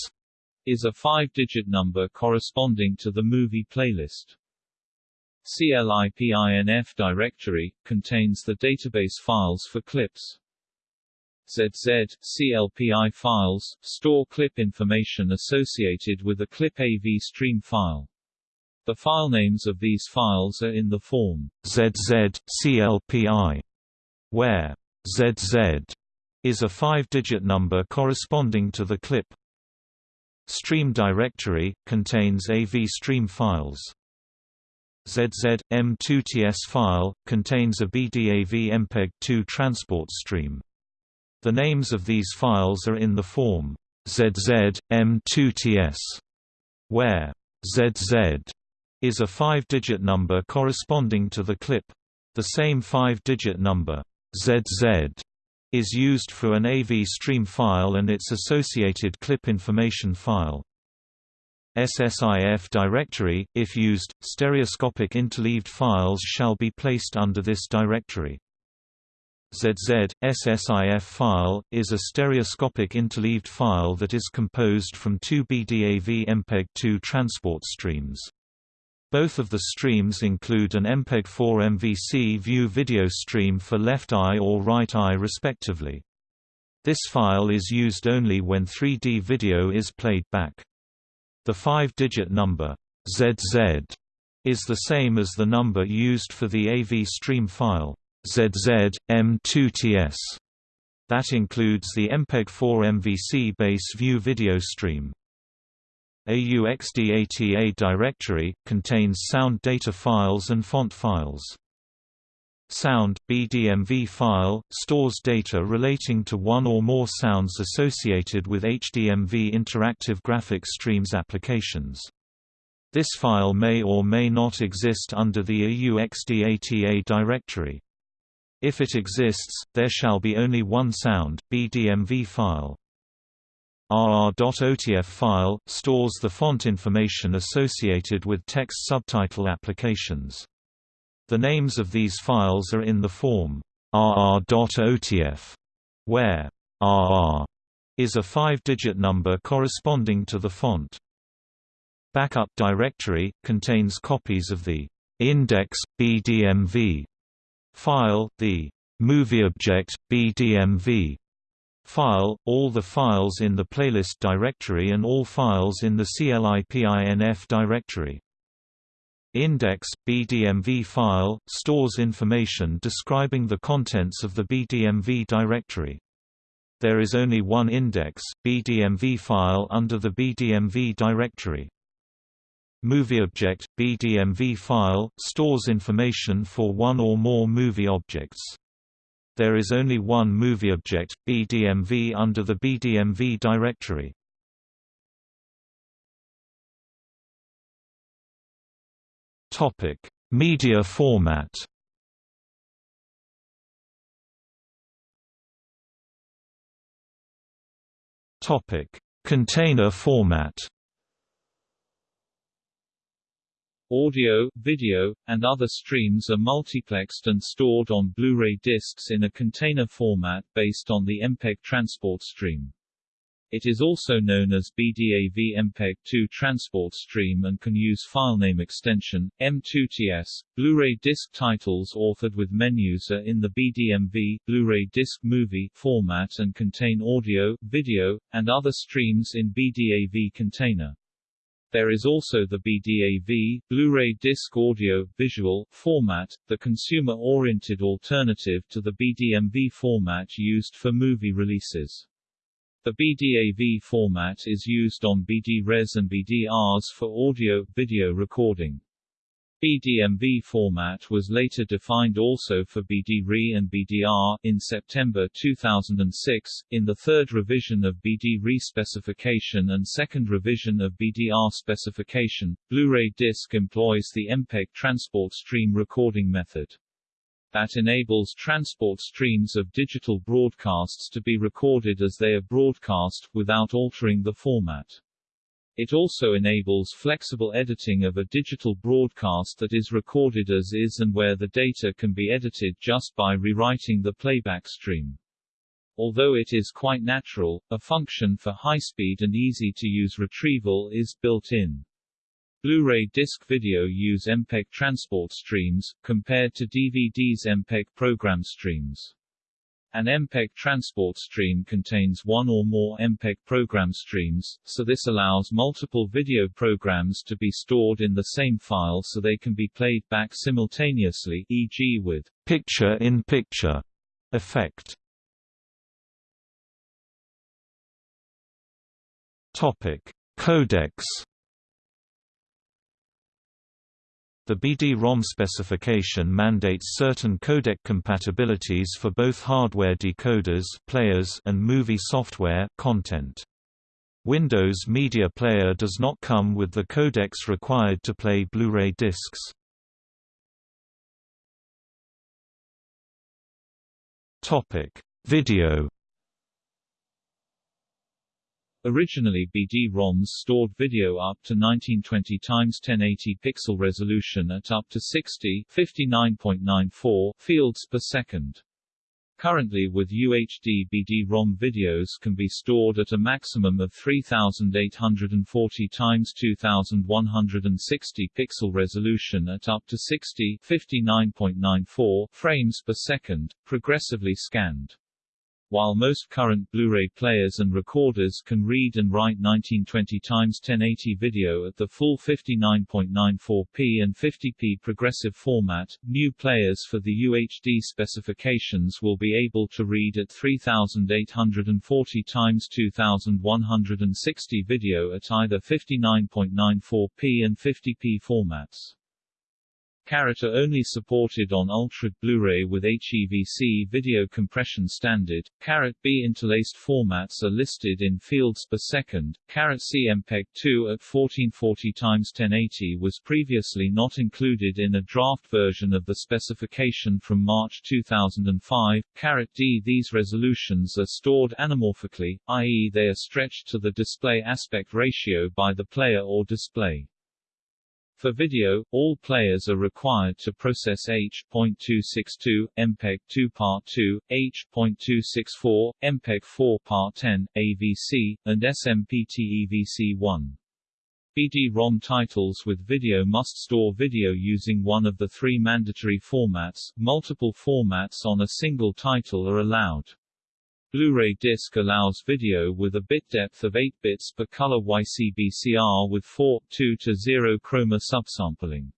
is a five-digit number corresponding to the movie playlist. CLIPINF directory, contains the database files for clips. ZZ, CLPI files, store clip information associated with a clip AV stream file. The file names of these files are in the form ZZ, CLPI, where ZZ is a five-digit number corresponding to the clip. Stream directory, contains AV stream files. ZZ, M2TS file, contains a BDAV MPEG-2 transport stream. The names of these files are in the form ZZ, M2TS, where ZZ is a five-digit number corresponding to the clip. The same five-digit number, ZZ, is used for an AV stream file and its associated clip information file. SSIF directory, if used, stereoscopic interleaved files shall be placed under this directory. ZZ, SSIF file, is a stereoscopic interleaved file that is composed from two BDAV MPEG-2 transport streams. Both of the streams include an MPEG-4 MVC view video stream for left eye or right eye respectively. This file is used only when 3D video is played back. The five-digit number ZZ is the same as the number used for the AV stream file ZZ M2TS. That includes the MPEG-4 MVC base view video stream. AUXDATA directory contains sound data files and font files. Sound BDMV file stores data relating to one or more sounds associated with HDMV interactive graphics streams applications. This file may or may not exist under the AUXDATA directory. If it exists, there shall be only one sound BDMV file. RR.OTF file stores the font information associated with text subtitle applications. The names of these files are in the form rr.otf, where rr is a five-digit number corresponding to the font. Backup directory contains copies of the index BDMV file, the movieobject BDMV file, all the files in the playlist directory and all files in the CLIPINF directory. Index BDMV file stores information describing the contents of the BDMV directory. There is only one index BDMV file under the BDMV directory. MovieObject BDMV file stores information for one or more movie objects. There is only one movie object BDMV under the BDMV directory. Topic: Media format. Topic: Container format. Audio, video, and other streams are multiplexed and stored on Blu-ray discs in a container format based on the MPEG transport stream. It is also known as BDAV MPEG-2 transport stream and can use filename extension, M2TS. Blu-ray disc titles authored with menus are in the BDMV Blu-ray disc movie format and contain audio, video, and other streams in BDAV container. There is also the BDAV, Blu-ray disc audio, visual, format, the consumer-oriented alternative to the BDMV format used for movie releases. The BDAV format is used on BD-RES and BD-RS for audio-video recording. BDMV format was later defined also for BD-RE and BD-R in September 2006, in the third revision of BD-RE specification and second revision of BD-R specification. Blu-ray disc employs the MPEG transport stream recording method that enables transport streams of digital broadcasts to be recorded as they are broadcast, without altering the format. It also enables flexible editing of a digital broadcast that is recorded as is and where the data can be edited just by rewriting the playback stream. Although it is quite natural, a function for high-speed and easy-to-use retrieval is built in. Blu-ray disc video use MPEG transport streams, compared to DVD's MPEG program streams. An MPEG transport stream contains one or more MPEG program streams, so this allows multiple video programs to be stored in the same file so they can be played back simultaneously e.g. with picture-in-picture -picture effect. Topic: Codecs The BD-ROM specification mandates certain codec compatibilities for both hardware decoders players and movie software content. Windows Media Player does not come with the codecs required to play Blu-ray discs. Video Originally BD-ROMs stored video up to 1920 x 1080 pixel resolution at up to 60 59.94 fields per second. Currently with UHD BD-ROM videos can be stored at a maximum of 3840 x 2160 pixel resolution at up to 60 59.94 frames per second, progressively scanned. While most current Blu-ray players and recorders can read and write 1920 x 1080 video at the full 59.94p and 50p progressive format, new players for the UHD specifications will be able to read at 3840 x 2160 video at either 59.94p and 50p formats. Are only supported on Ultra Blu-ray with HEVC video compression standard. Caret B interlaced formats are listed in fields per second. Caret C MPEG 2 at 1440 x 1080 was previously not included in a draft version of the specification from March 2005. Caret D These resolutions are stored anamorphically, i.e. they are stretched to the display aspect ratio by the player or display. For video, all players are required to process H.262, MPEG-2 Part 2, H.264, MPEG-4 Part 10, AVC, and SMPTE-VC1. BD-ROM titles with video must store video using one of the three mandatory formats. Multiple formats on a single title are allowed. Blu-ray disc allows video with a bit depth of 8 bits per color YCBCR with 4:2 to 0 chroma subsampling.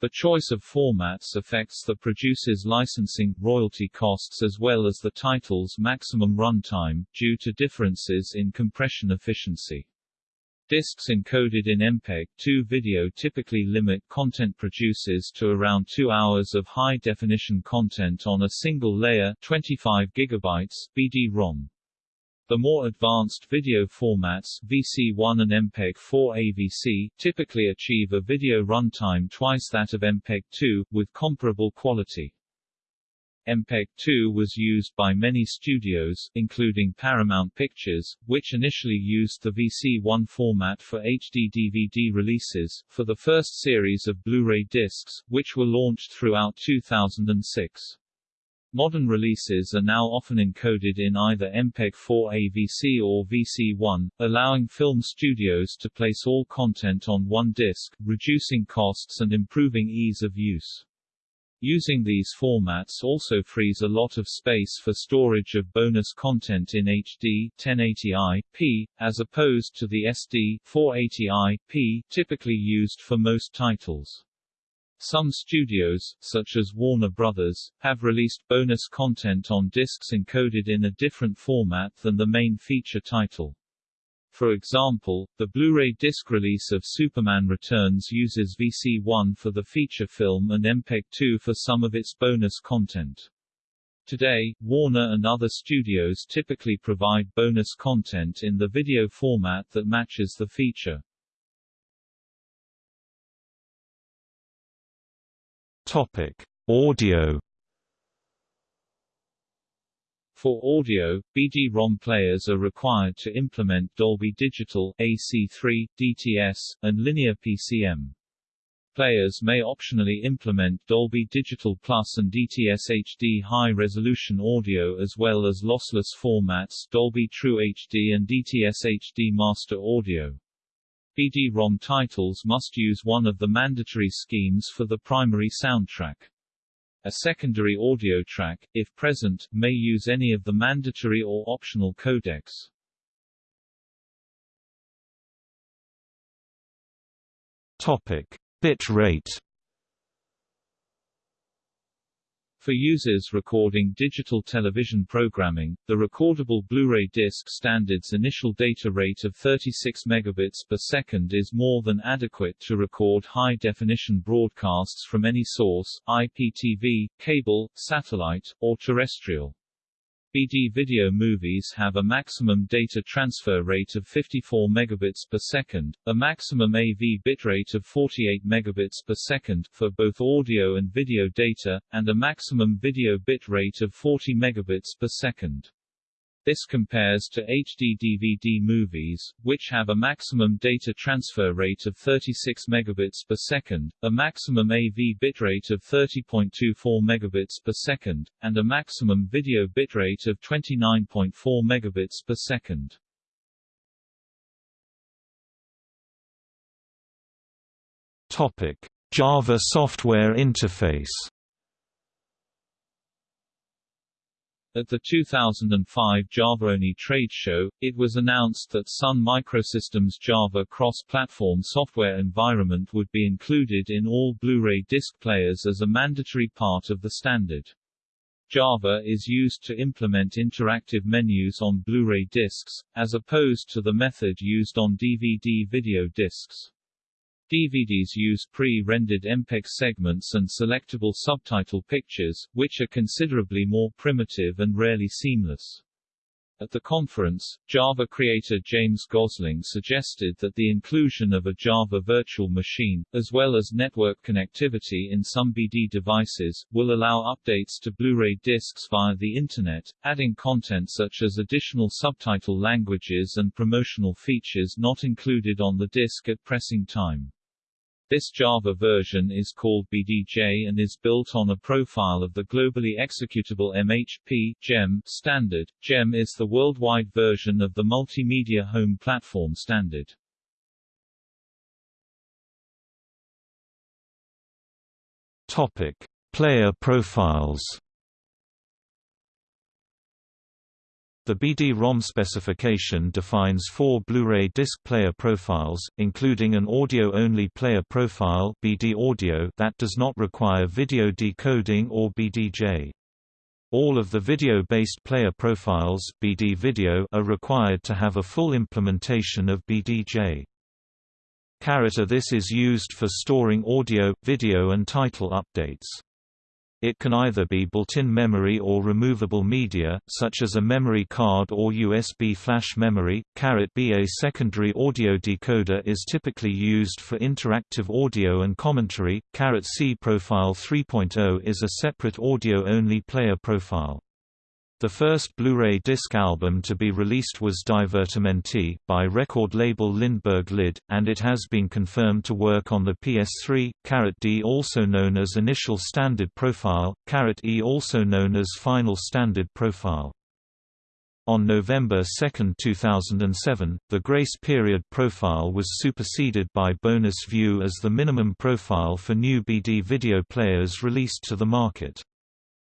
The choice of formats affects the producer's licensing, royalty costs as well as the title's maximum runtime, due to differences in compression efficiency. Discs encoded in MPEG-2 video typically limit content producers to around 2 hours of high-definition content on a single layer 25 GB BD-ROM. The more advanced video formats VC1 and MPEG-4 AVC typically achieve a video runtime twice that of MPEG-2, with comparable quality. MPEG-2 was used by many studios, including Paramount Pictures, which initially used the VC1 format for HD DVD releases, for the first series of Blu-ray discs, which were launched throughout 2006. Modern releases are now often encoded in either MPEG-4 AVC or VC1, allowing film studios to place all content on one disc, reducing costs and improving ease of use. Using these formats also frees a lot of space for storage of bonus content in HD 1080i-p, as opposed to the SD 480i-p typically used for most titles. Some studios, such as Warner Brothers, have released bonus content on discs encoded in a different format than the main feature title. For example, the Blu-ray disc release of Superman Returns uses VC1 for the feature film and MPEG-2 for some of its bonus content. Today, Warner and other studios typically provide bonus content in the video format that matches the feature. Topic: Audio For audio, BD-ROM players are required to implement Dolby Digital, AC3, DTS, and Linear PCM. Players may optionally implement Dolby Digital Plus and DTS HD high-resolution audio as well as lossless formats Dolby True HD and DTS HD Master Audio. BD-ROM titles must use one of the mandatory schemes for the primary soundtrack. A secondary audio track, if present, may use any of the mandatory or optional codecs. Topic: Bit rate. For users recording digital television programming, the recordable Blu-ray disc standard's initial data rate of 36 megabits per second is more than adequate to record high-definition broadcasts from any source, IPTV, cable, satellite, or terrestrial. BD video movies have a maximum data transfer rate of 54 megabits per second, a maximum AV bitrate of 48 megabits per second for both audio and video data, and a maximum video bit rate of 40 megabits per second. This compares to HD DVD movies, which have a maximum data transfer rate of 36 megabits per second, a maximum AV bitrate of 30.24 megabits per second, and a maximum video bitrate of 29.4 megabits per second. Topic: Java Software Interface. At the 2005 JavaOne trade show, it was announced that Sun Microsystems Java cross-platform software environment would be included in all Blu-ray disc players as a mandatory part of the standard. Java is used to implement interactive menus on Blu-ray discs, as opposed to the method used on DVD video discs. DVDs use pre-rendered MPEG segments and selectable subtitle pictures, which are considerably more primitive and rarely seamless. At the conference, Java creator James Gosling suggested that the inclusion of a Java virtual machine, as well as network connectivity in some BD devices, will allow updates to Blu-ray discs via the Internet, adding content such as additional subtitle languages and promotional features not included on the disc at pressing time. This Java version is called BDJ and is built on a profile of the globally executable MHP GEM standard. GEM is the worldwide version of the Multimedia Home Platform standard. Topic: Player profiles. The BD-ROM specification defines four Blu-ray disc player profiles, including an audio-only player profile BD audio that does not require video decoding or BDJ. All of the video-based player profiles BD video are required to have a full implementation of BDJ. Character This is used for storing audio, video and title updates. It can either be built-in memory or removable media, such as a memory card or USB flash memory. B A secondary audio decoder is typically used for interactive audio and commentary. C Profile 3.0 is a separate audio-only player profile. The first Blu-ray disc album to be released was Divertimenti, by record label Lindberg Lyd, and it has been confirmed to work on the PS3. Caret D also known as Initial Standard Profile, Caret E also known as Final Standard Profile. On November 2, 2007, the grace period profile was superseded by Bonus View as the minimum profile for new BD video players released to the market.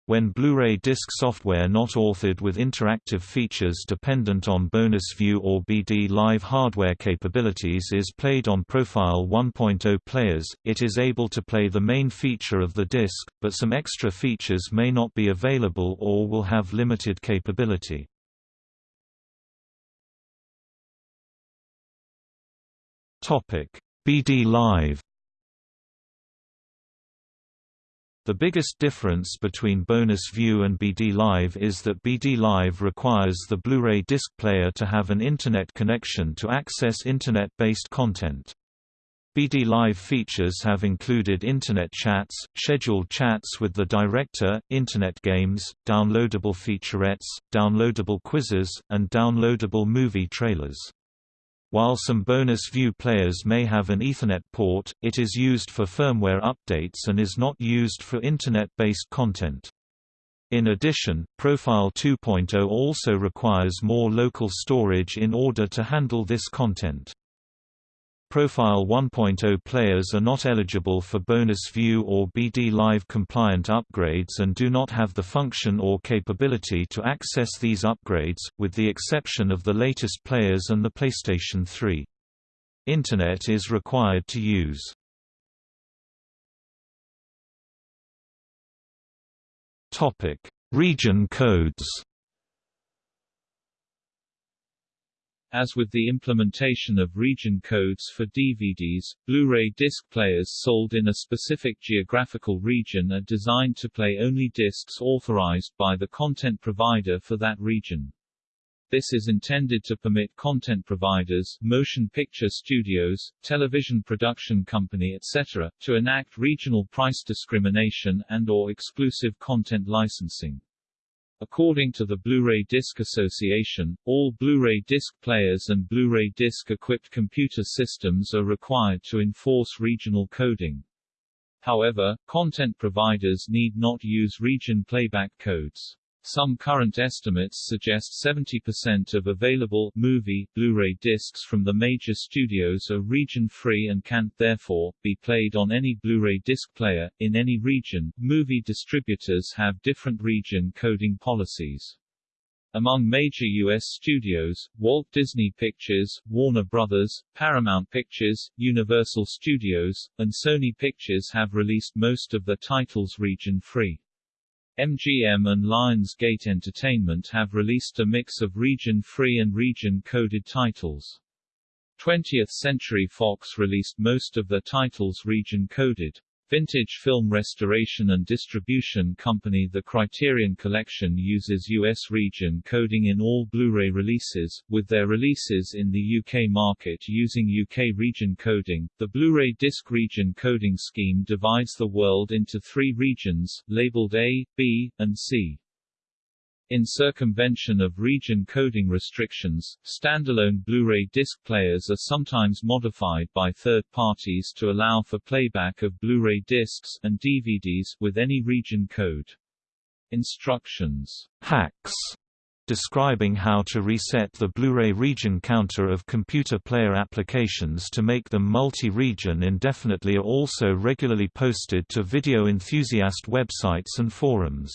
When Blu-ray disc software not authored with interactive features dependent on bonus view or BD Live hardware capabilities is played on Profile 1.0 players, it is able to play the main feature of the disc, but some extra features may not be available or will have limited capability. BD Live The biggest difference between Bonus View and BD Live is that BD Live requires the Blu-ray disc player to have an Internet connection to access Internet-based content. BD Live features have included Internet chats, scheduled chats with the director, Internet games, downloadable featurettes, downloadable quizzes, and downloadable movie trailers. While some bonus view players may have an Ethernet port, it is used for firmware updates and is not used for Internet-based content. In addition, Profile 2.0 also requires more local storage in order to handle this content. Profile 1.0 players are not eligible for Bonus View or BD Live compliant upgrades and do not have the function or capability to access these upgrades, with the exception of the latest players and the PlayStation 3. Internet is required to use. Region codes As with the implementation of region codes for DVDs, Blu-ray disc players sold in a specific geographical region are designed to play only discs authorized by the content provider for that region. This is intended to permit content providers, motion picture studios, television production company etc., to enact regional price discrimination and or exclusive content licensing. According to the Blu-ray Disc Association, all Blu-ray disc players and Blu-ray disc-equipped computer systems are required to enforce regional coding. However, content providers need not use region playback codes. Some current estimates suggest 70% of available movie Blu-ray discs from the major studios are region-free and can, therefore, be played on any Blu-ray disc player, in any region. Movie distributors have different region coding policies. Among major U.S. studios, Walt Disney Pictures, Warner Brothers, Paramount Pictures, Universal Studios, and Sony Pictures have released most of the titles region-free. MGM and Lionsgate Entertainment have released a mix of region-free and region-coded titles. 20th Century Fox released most of their titles region-coded. Vintage film restoration and distribution company The Criterion Collection uses US region coding in all Blu-ray releases, with their releases in the UK market using UK region coding. The Blu-ray disc region coding scheme divides the world into three regions, labeled A, B, and C. In circumvention of region coding restrictions, standalone Blu-ray disc players are sometimes modified by third parties to allow for playback of Blu-ray discs and DVDs with any region code. Instructions hacks describing how to reset the Blu-ray region counter of computer player applications to make them multi-region indefinitely are also regularly posted to video enthusiast websites and forums.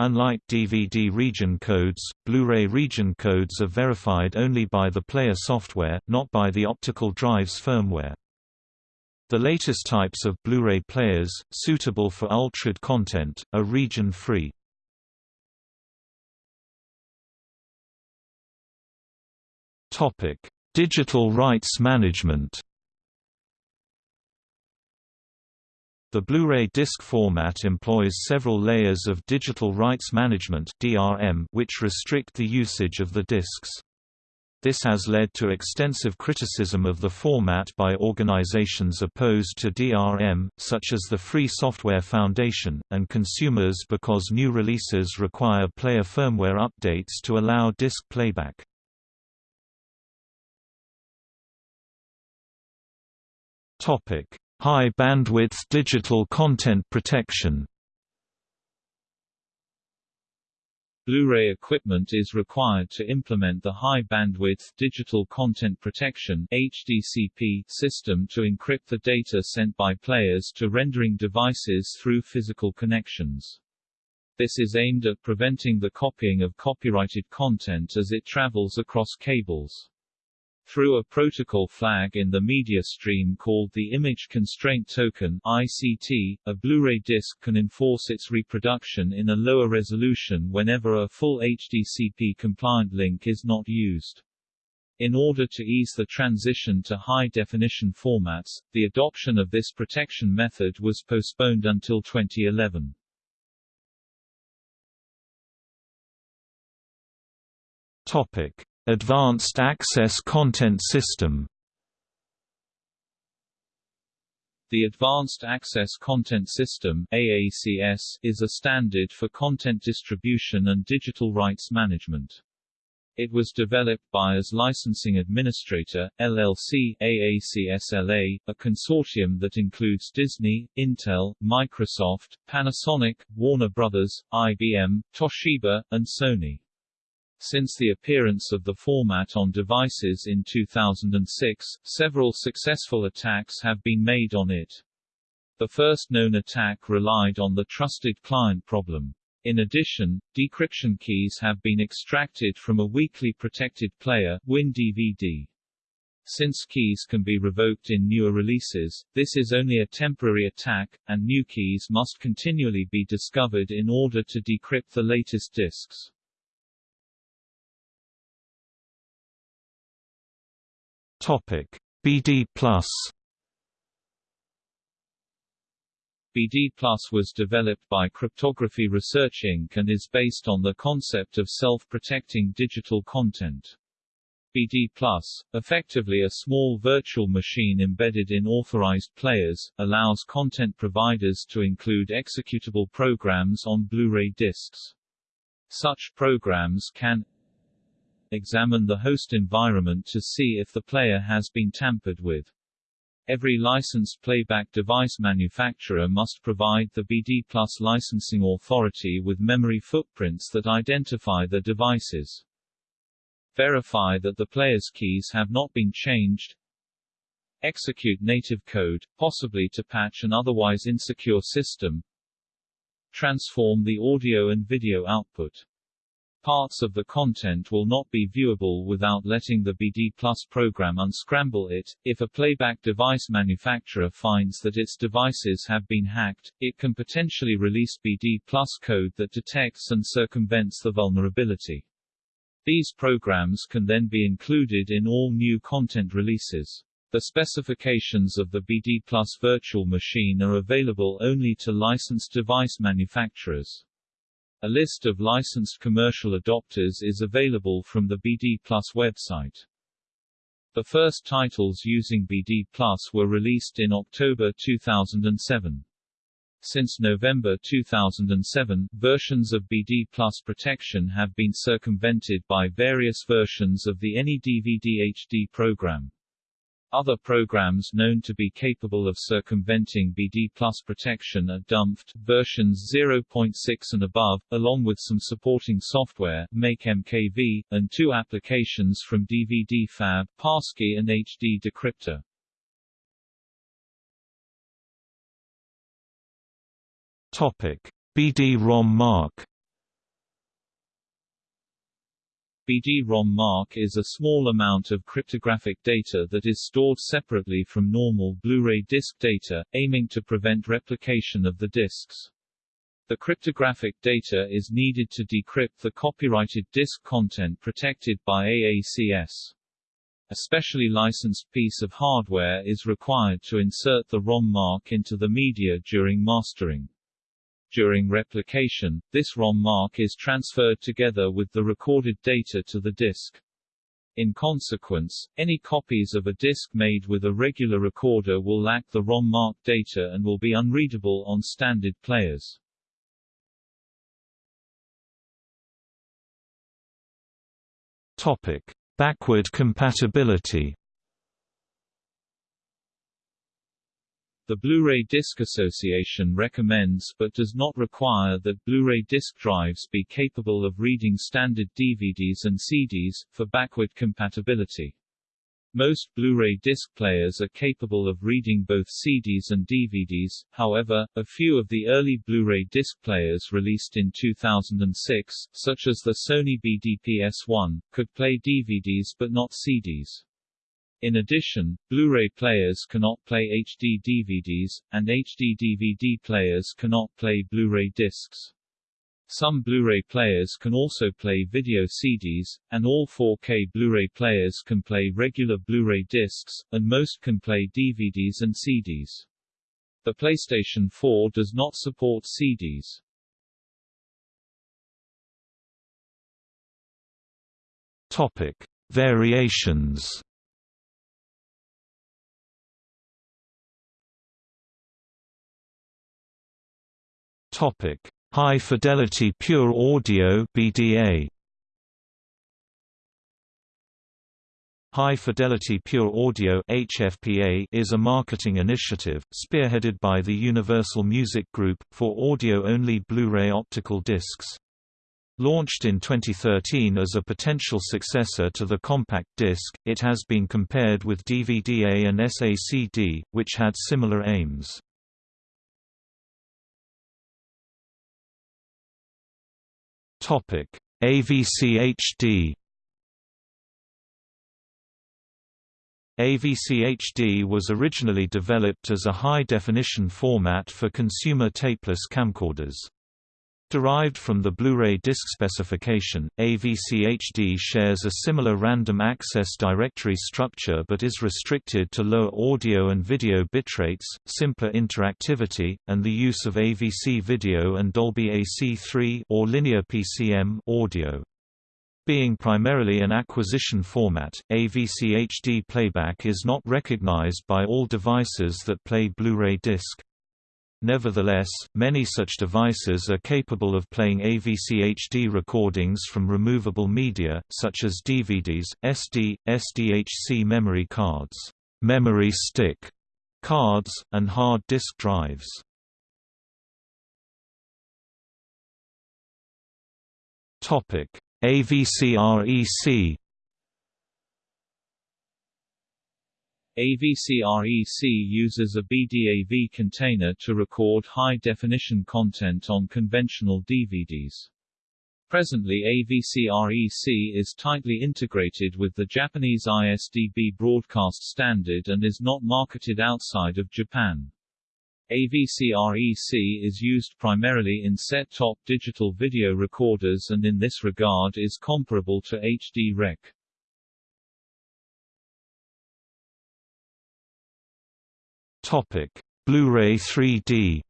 Unlike DVD region codes, Blu-ray region codes are verified only by the player software, not by the optical drive's firmware. The latest types of Blu-ray players, suitable for ultrad content, are region-free. Digital rights management The Blu-ray disc format employs several layers of digital rights management (DRM) which restrict the usage of the discs. This has led to extensive criticism of the format by organizations opposed to DRM, such as the Free Software Foundation, and consumers because new releases require player firmware updates to allow disc playback. Topic: High bandwidth digital content protection Blu-ray equipment is required to implement the High Bandwidth Digital Content Protection (HDCP) system to encrypt the data sent by players to rendering devices through physical connections. This is aimed at preventing the copying of copyrighted content as it travels across cables. Through a protocol flag in the media stream called the Image Constraint Token ICT, a Blu-ray disc can enforce its reproduction in a lower resolution whenever a full HDCP-compliant link is not used. In order to ease the transition to high-definition formats, the adoption of this protection method was postponed until 2011. Topic. Advanced Access Content System The Advanced Access Content System AACS, is a standard for content distribution and digital rights management. It was developed by AS Licensing Administrator, LLC AACSLA, a consortium that includes Disney, Intel, Microsoft, Panasonic, Warner Brothers, IBM, Toshiba, and Sony. Since the appearance of the format on devices in 2006, several successful attacks have been made on it. The first known attack relied on the trusted client problem. In addition, decryption keys have been extracted from a weakly protected player, WinDVD. Since keys can be revoked in newer releases, this is only a temporary attack, and new keys must continually be discovered in order to decrypt the latest disks. Topic: BD Plus. BD Plus was developed by Cryptography Research Inc. and is based on the concept of self-protecting digital content. BD Plus, effectively a small virtual machine embedded in authorized players, allows content providers to include executable programs on Blu-ray discs. Such programs can examine the host environment to see if the player has been tampered with. Every licensed playback device manufacturer must provide the BD Plus licensing authority with memory footprints that identify the devices. Verify that the player's keys have not been changed. Execute native code, possibly to patch an otherwise insecure system. Transform the audio and video output. Parts of the content will not be viewable without letting the BD Plus program unscramble it. If a playback device manufacturer finds that its devices have been hacked, it can potentially release BD Plus code that detects and circumvents the vulnerability. These programs can then be included in all new content releases. The specifications of the BD Plus virtual machine are available only to licensed device manufacturers. A list of licensed commercial adopters is available from the BD Plus website. The first titles using BD Plus were released in October 2007. Since November 2007, versions of BD Plus protection have been circumvented by various versions of the AnyDVD HD program. Other programs known to be capable of circumventing BD Plus protection are DumpHD, versions 0.6 and above, along with some supporting software, MakeMKV, and two applications from DVDFab, Passkey and HD Decryptor. Topic: BD-ROM mark BD-ROM mark is a small amount of cryptographic data that is stored separately from normal Blu-ray disc data, aiming to prevent replication of the discs. The cryptographic data is needed to decrypt the copyrighted disc content protected by AACS. A specially licensed piece of hardware is required to insert the ROM mark into the media during mastering. During replication, this ROM mark is transferred together with the recorded data to the disk. In consequence, any copies of a disk made with a regular recorder will lack the ROM mark data and will be unreadable on standard players. Topic: Backward compatibility. The Blu-ray Disc Association recommends but does not require that Blu-ray disc drives be capable of reading standard DVDs and CDs, for backward compatibility. Most Blu-ray disc players are capable of reading both CDs and DVDs, however, a few of the early Blu-ray disc players released in 2006, such as the Sony BDP-S1, could play DVDs but not CDs. In addition, Blu-ray players cannot play HD DVDs, and HD DVD players cannot play Blu-ray discs. Some Blu-ray players can also play video CDs, and all 4K Blu-ray players can play regular Blu-ray discs, and most can play DVDs and CDs. The PlayStation 4 does not support CDs. Topic: Variations Topic: High Fidelity Pure Audio (BDA). High Fidelity Pure Audio (HFPA) is a marketing initiative spearheaded by the Universal Music Group for audio-only Blu-ray optical discs. Launched in 2013 as a potential successor to the compact disc, it has been compared with DVD-A and SACD, which had similar aims. Topic: AVCHD AVCHD was originally developed as a high-definition format for consumer tapeless camcorders. Derived from the Blu-ray disc specification, AVCHD shares a similar random access directory structure but is restricted to lower audio and video bitrates, simpler interactivity, and the use of AVC video and Dolby AC3 or linear PCM audio. Being primarily an acquisition format, AVCHD playback is not recognized by all devices that play Blu-ray disc. Nevertheless, many such devices are capable of playing AVCHD recordings from removable media, such as DVDs, SD, SDHC memory cards, memory stick, cards, and hard disk drives. AVCREC AVCREC uses a BDAV container to record high-definition content on conventional DVDs. Presently AVCREC is tightly integrated with the Japanese ISDB broadcast standard and is not marketed outside of Japan. AVCREC is used primarily in set-top digital video recorders and in this regard is comparable to HD Topic: Blu-ray 3D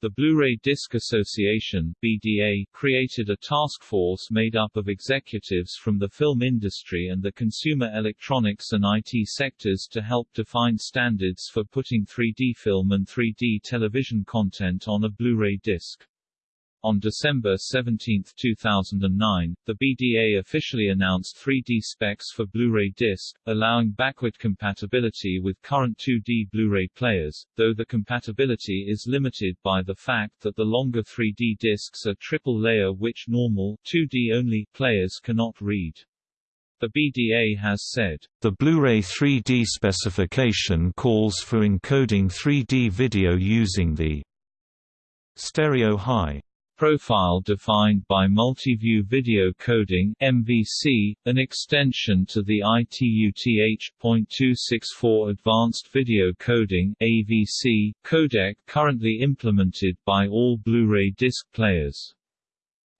The Blu-ray Disc Association BDA created a task force made up of executives from the film industry and the consumer electronics and IT sectors to help define standards for putting 3D film and 3D television content on a Blu-ray disc. On December 17, 2009, the BDA officially announced 3D specs for Blu-ray disc, allowing backward compatibility with current 2D Blu-ray players, though the compatibility is limited by the fact that the longer 3D discs are triple layer which normal 2D only players cannot read. The BDA has said, The Blu-ray 3D specification calls for encoding 3D video using the stereo high profile defined by Multiview Video Coding MVC, an extension to the ITU-TH.264 Advanced Video Coding AVC codec currently implemented by all Blu-ray disc players.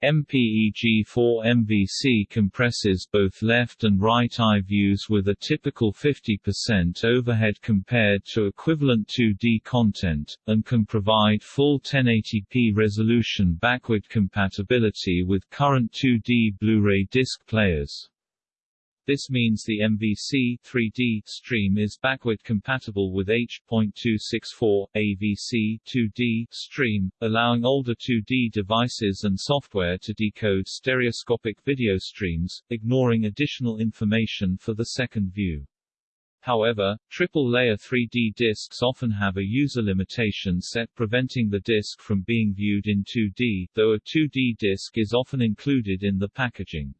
MPEG-4 MVC compresses both left and right eye views with a typical 50% overhead compared to equivalent 2D content, and can provide full 1080p resolution backward compatibility with current 2D Blu-ray disc players. This means the MVC 3D stream is backward compatible with H.264 AVC 2D stream, allowing older 2D devices and software to decode stereoscopic video streams, ignoring additional information for the second view. However, triple-layer 3D discs often have a user limitation set preventing the disc from being viewed in 2D, though a 2D disc is often included in the packaging.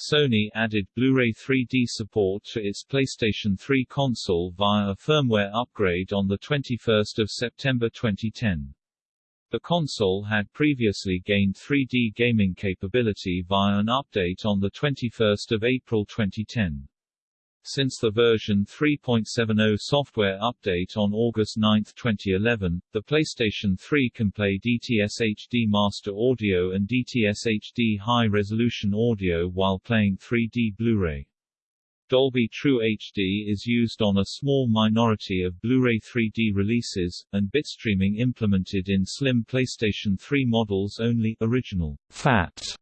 Sony added Blu-ray 3D support to its PlayStation 3 console via a firmware upgrade on 21 September 2010. The console had previously gained 3D gaming capability via an update on 21 April 2010. Since the version 3.70 software update on August 9, 2011, the PlayStation 3 can play DTS HD Master Audio and DTS HD High Resolution Audio while playing 3D Blu-ray. Dolby TrueHD is used on a small minority of Blu-ray 3D releases, and bitstreaming implemented in slim PlayStation 3 models only original FAT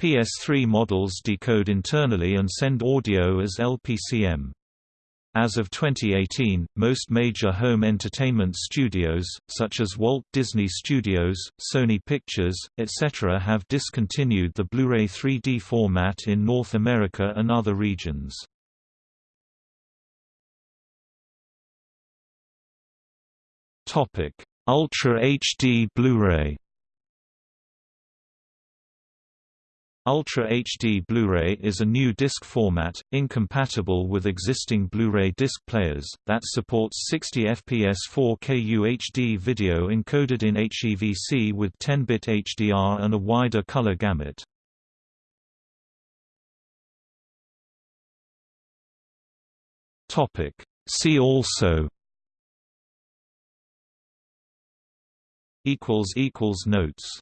PS3 models decode internally and send audio as LPCM. As of 2018, most major home entertainment studios, such as Walt Disney Studios, Sony Pictures, etc. have discontinued the Blu-ray 3D format in North America and other regions. Ultra HD Blu-ray Ultra HD Blu-ray is a new disc format, incompatible with existing Blu-ray disc players, that supports 60 fps 4K UHD video encoded in HEVC with 10-bit HDR and a wider color gamut. See also Notes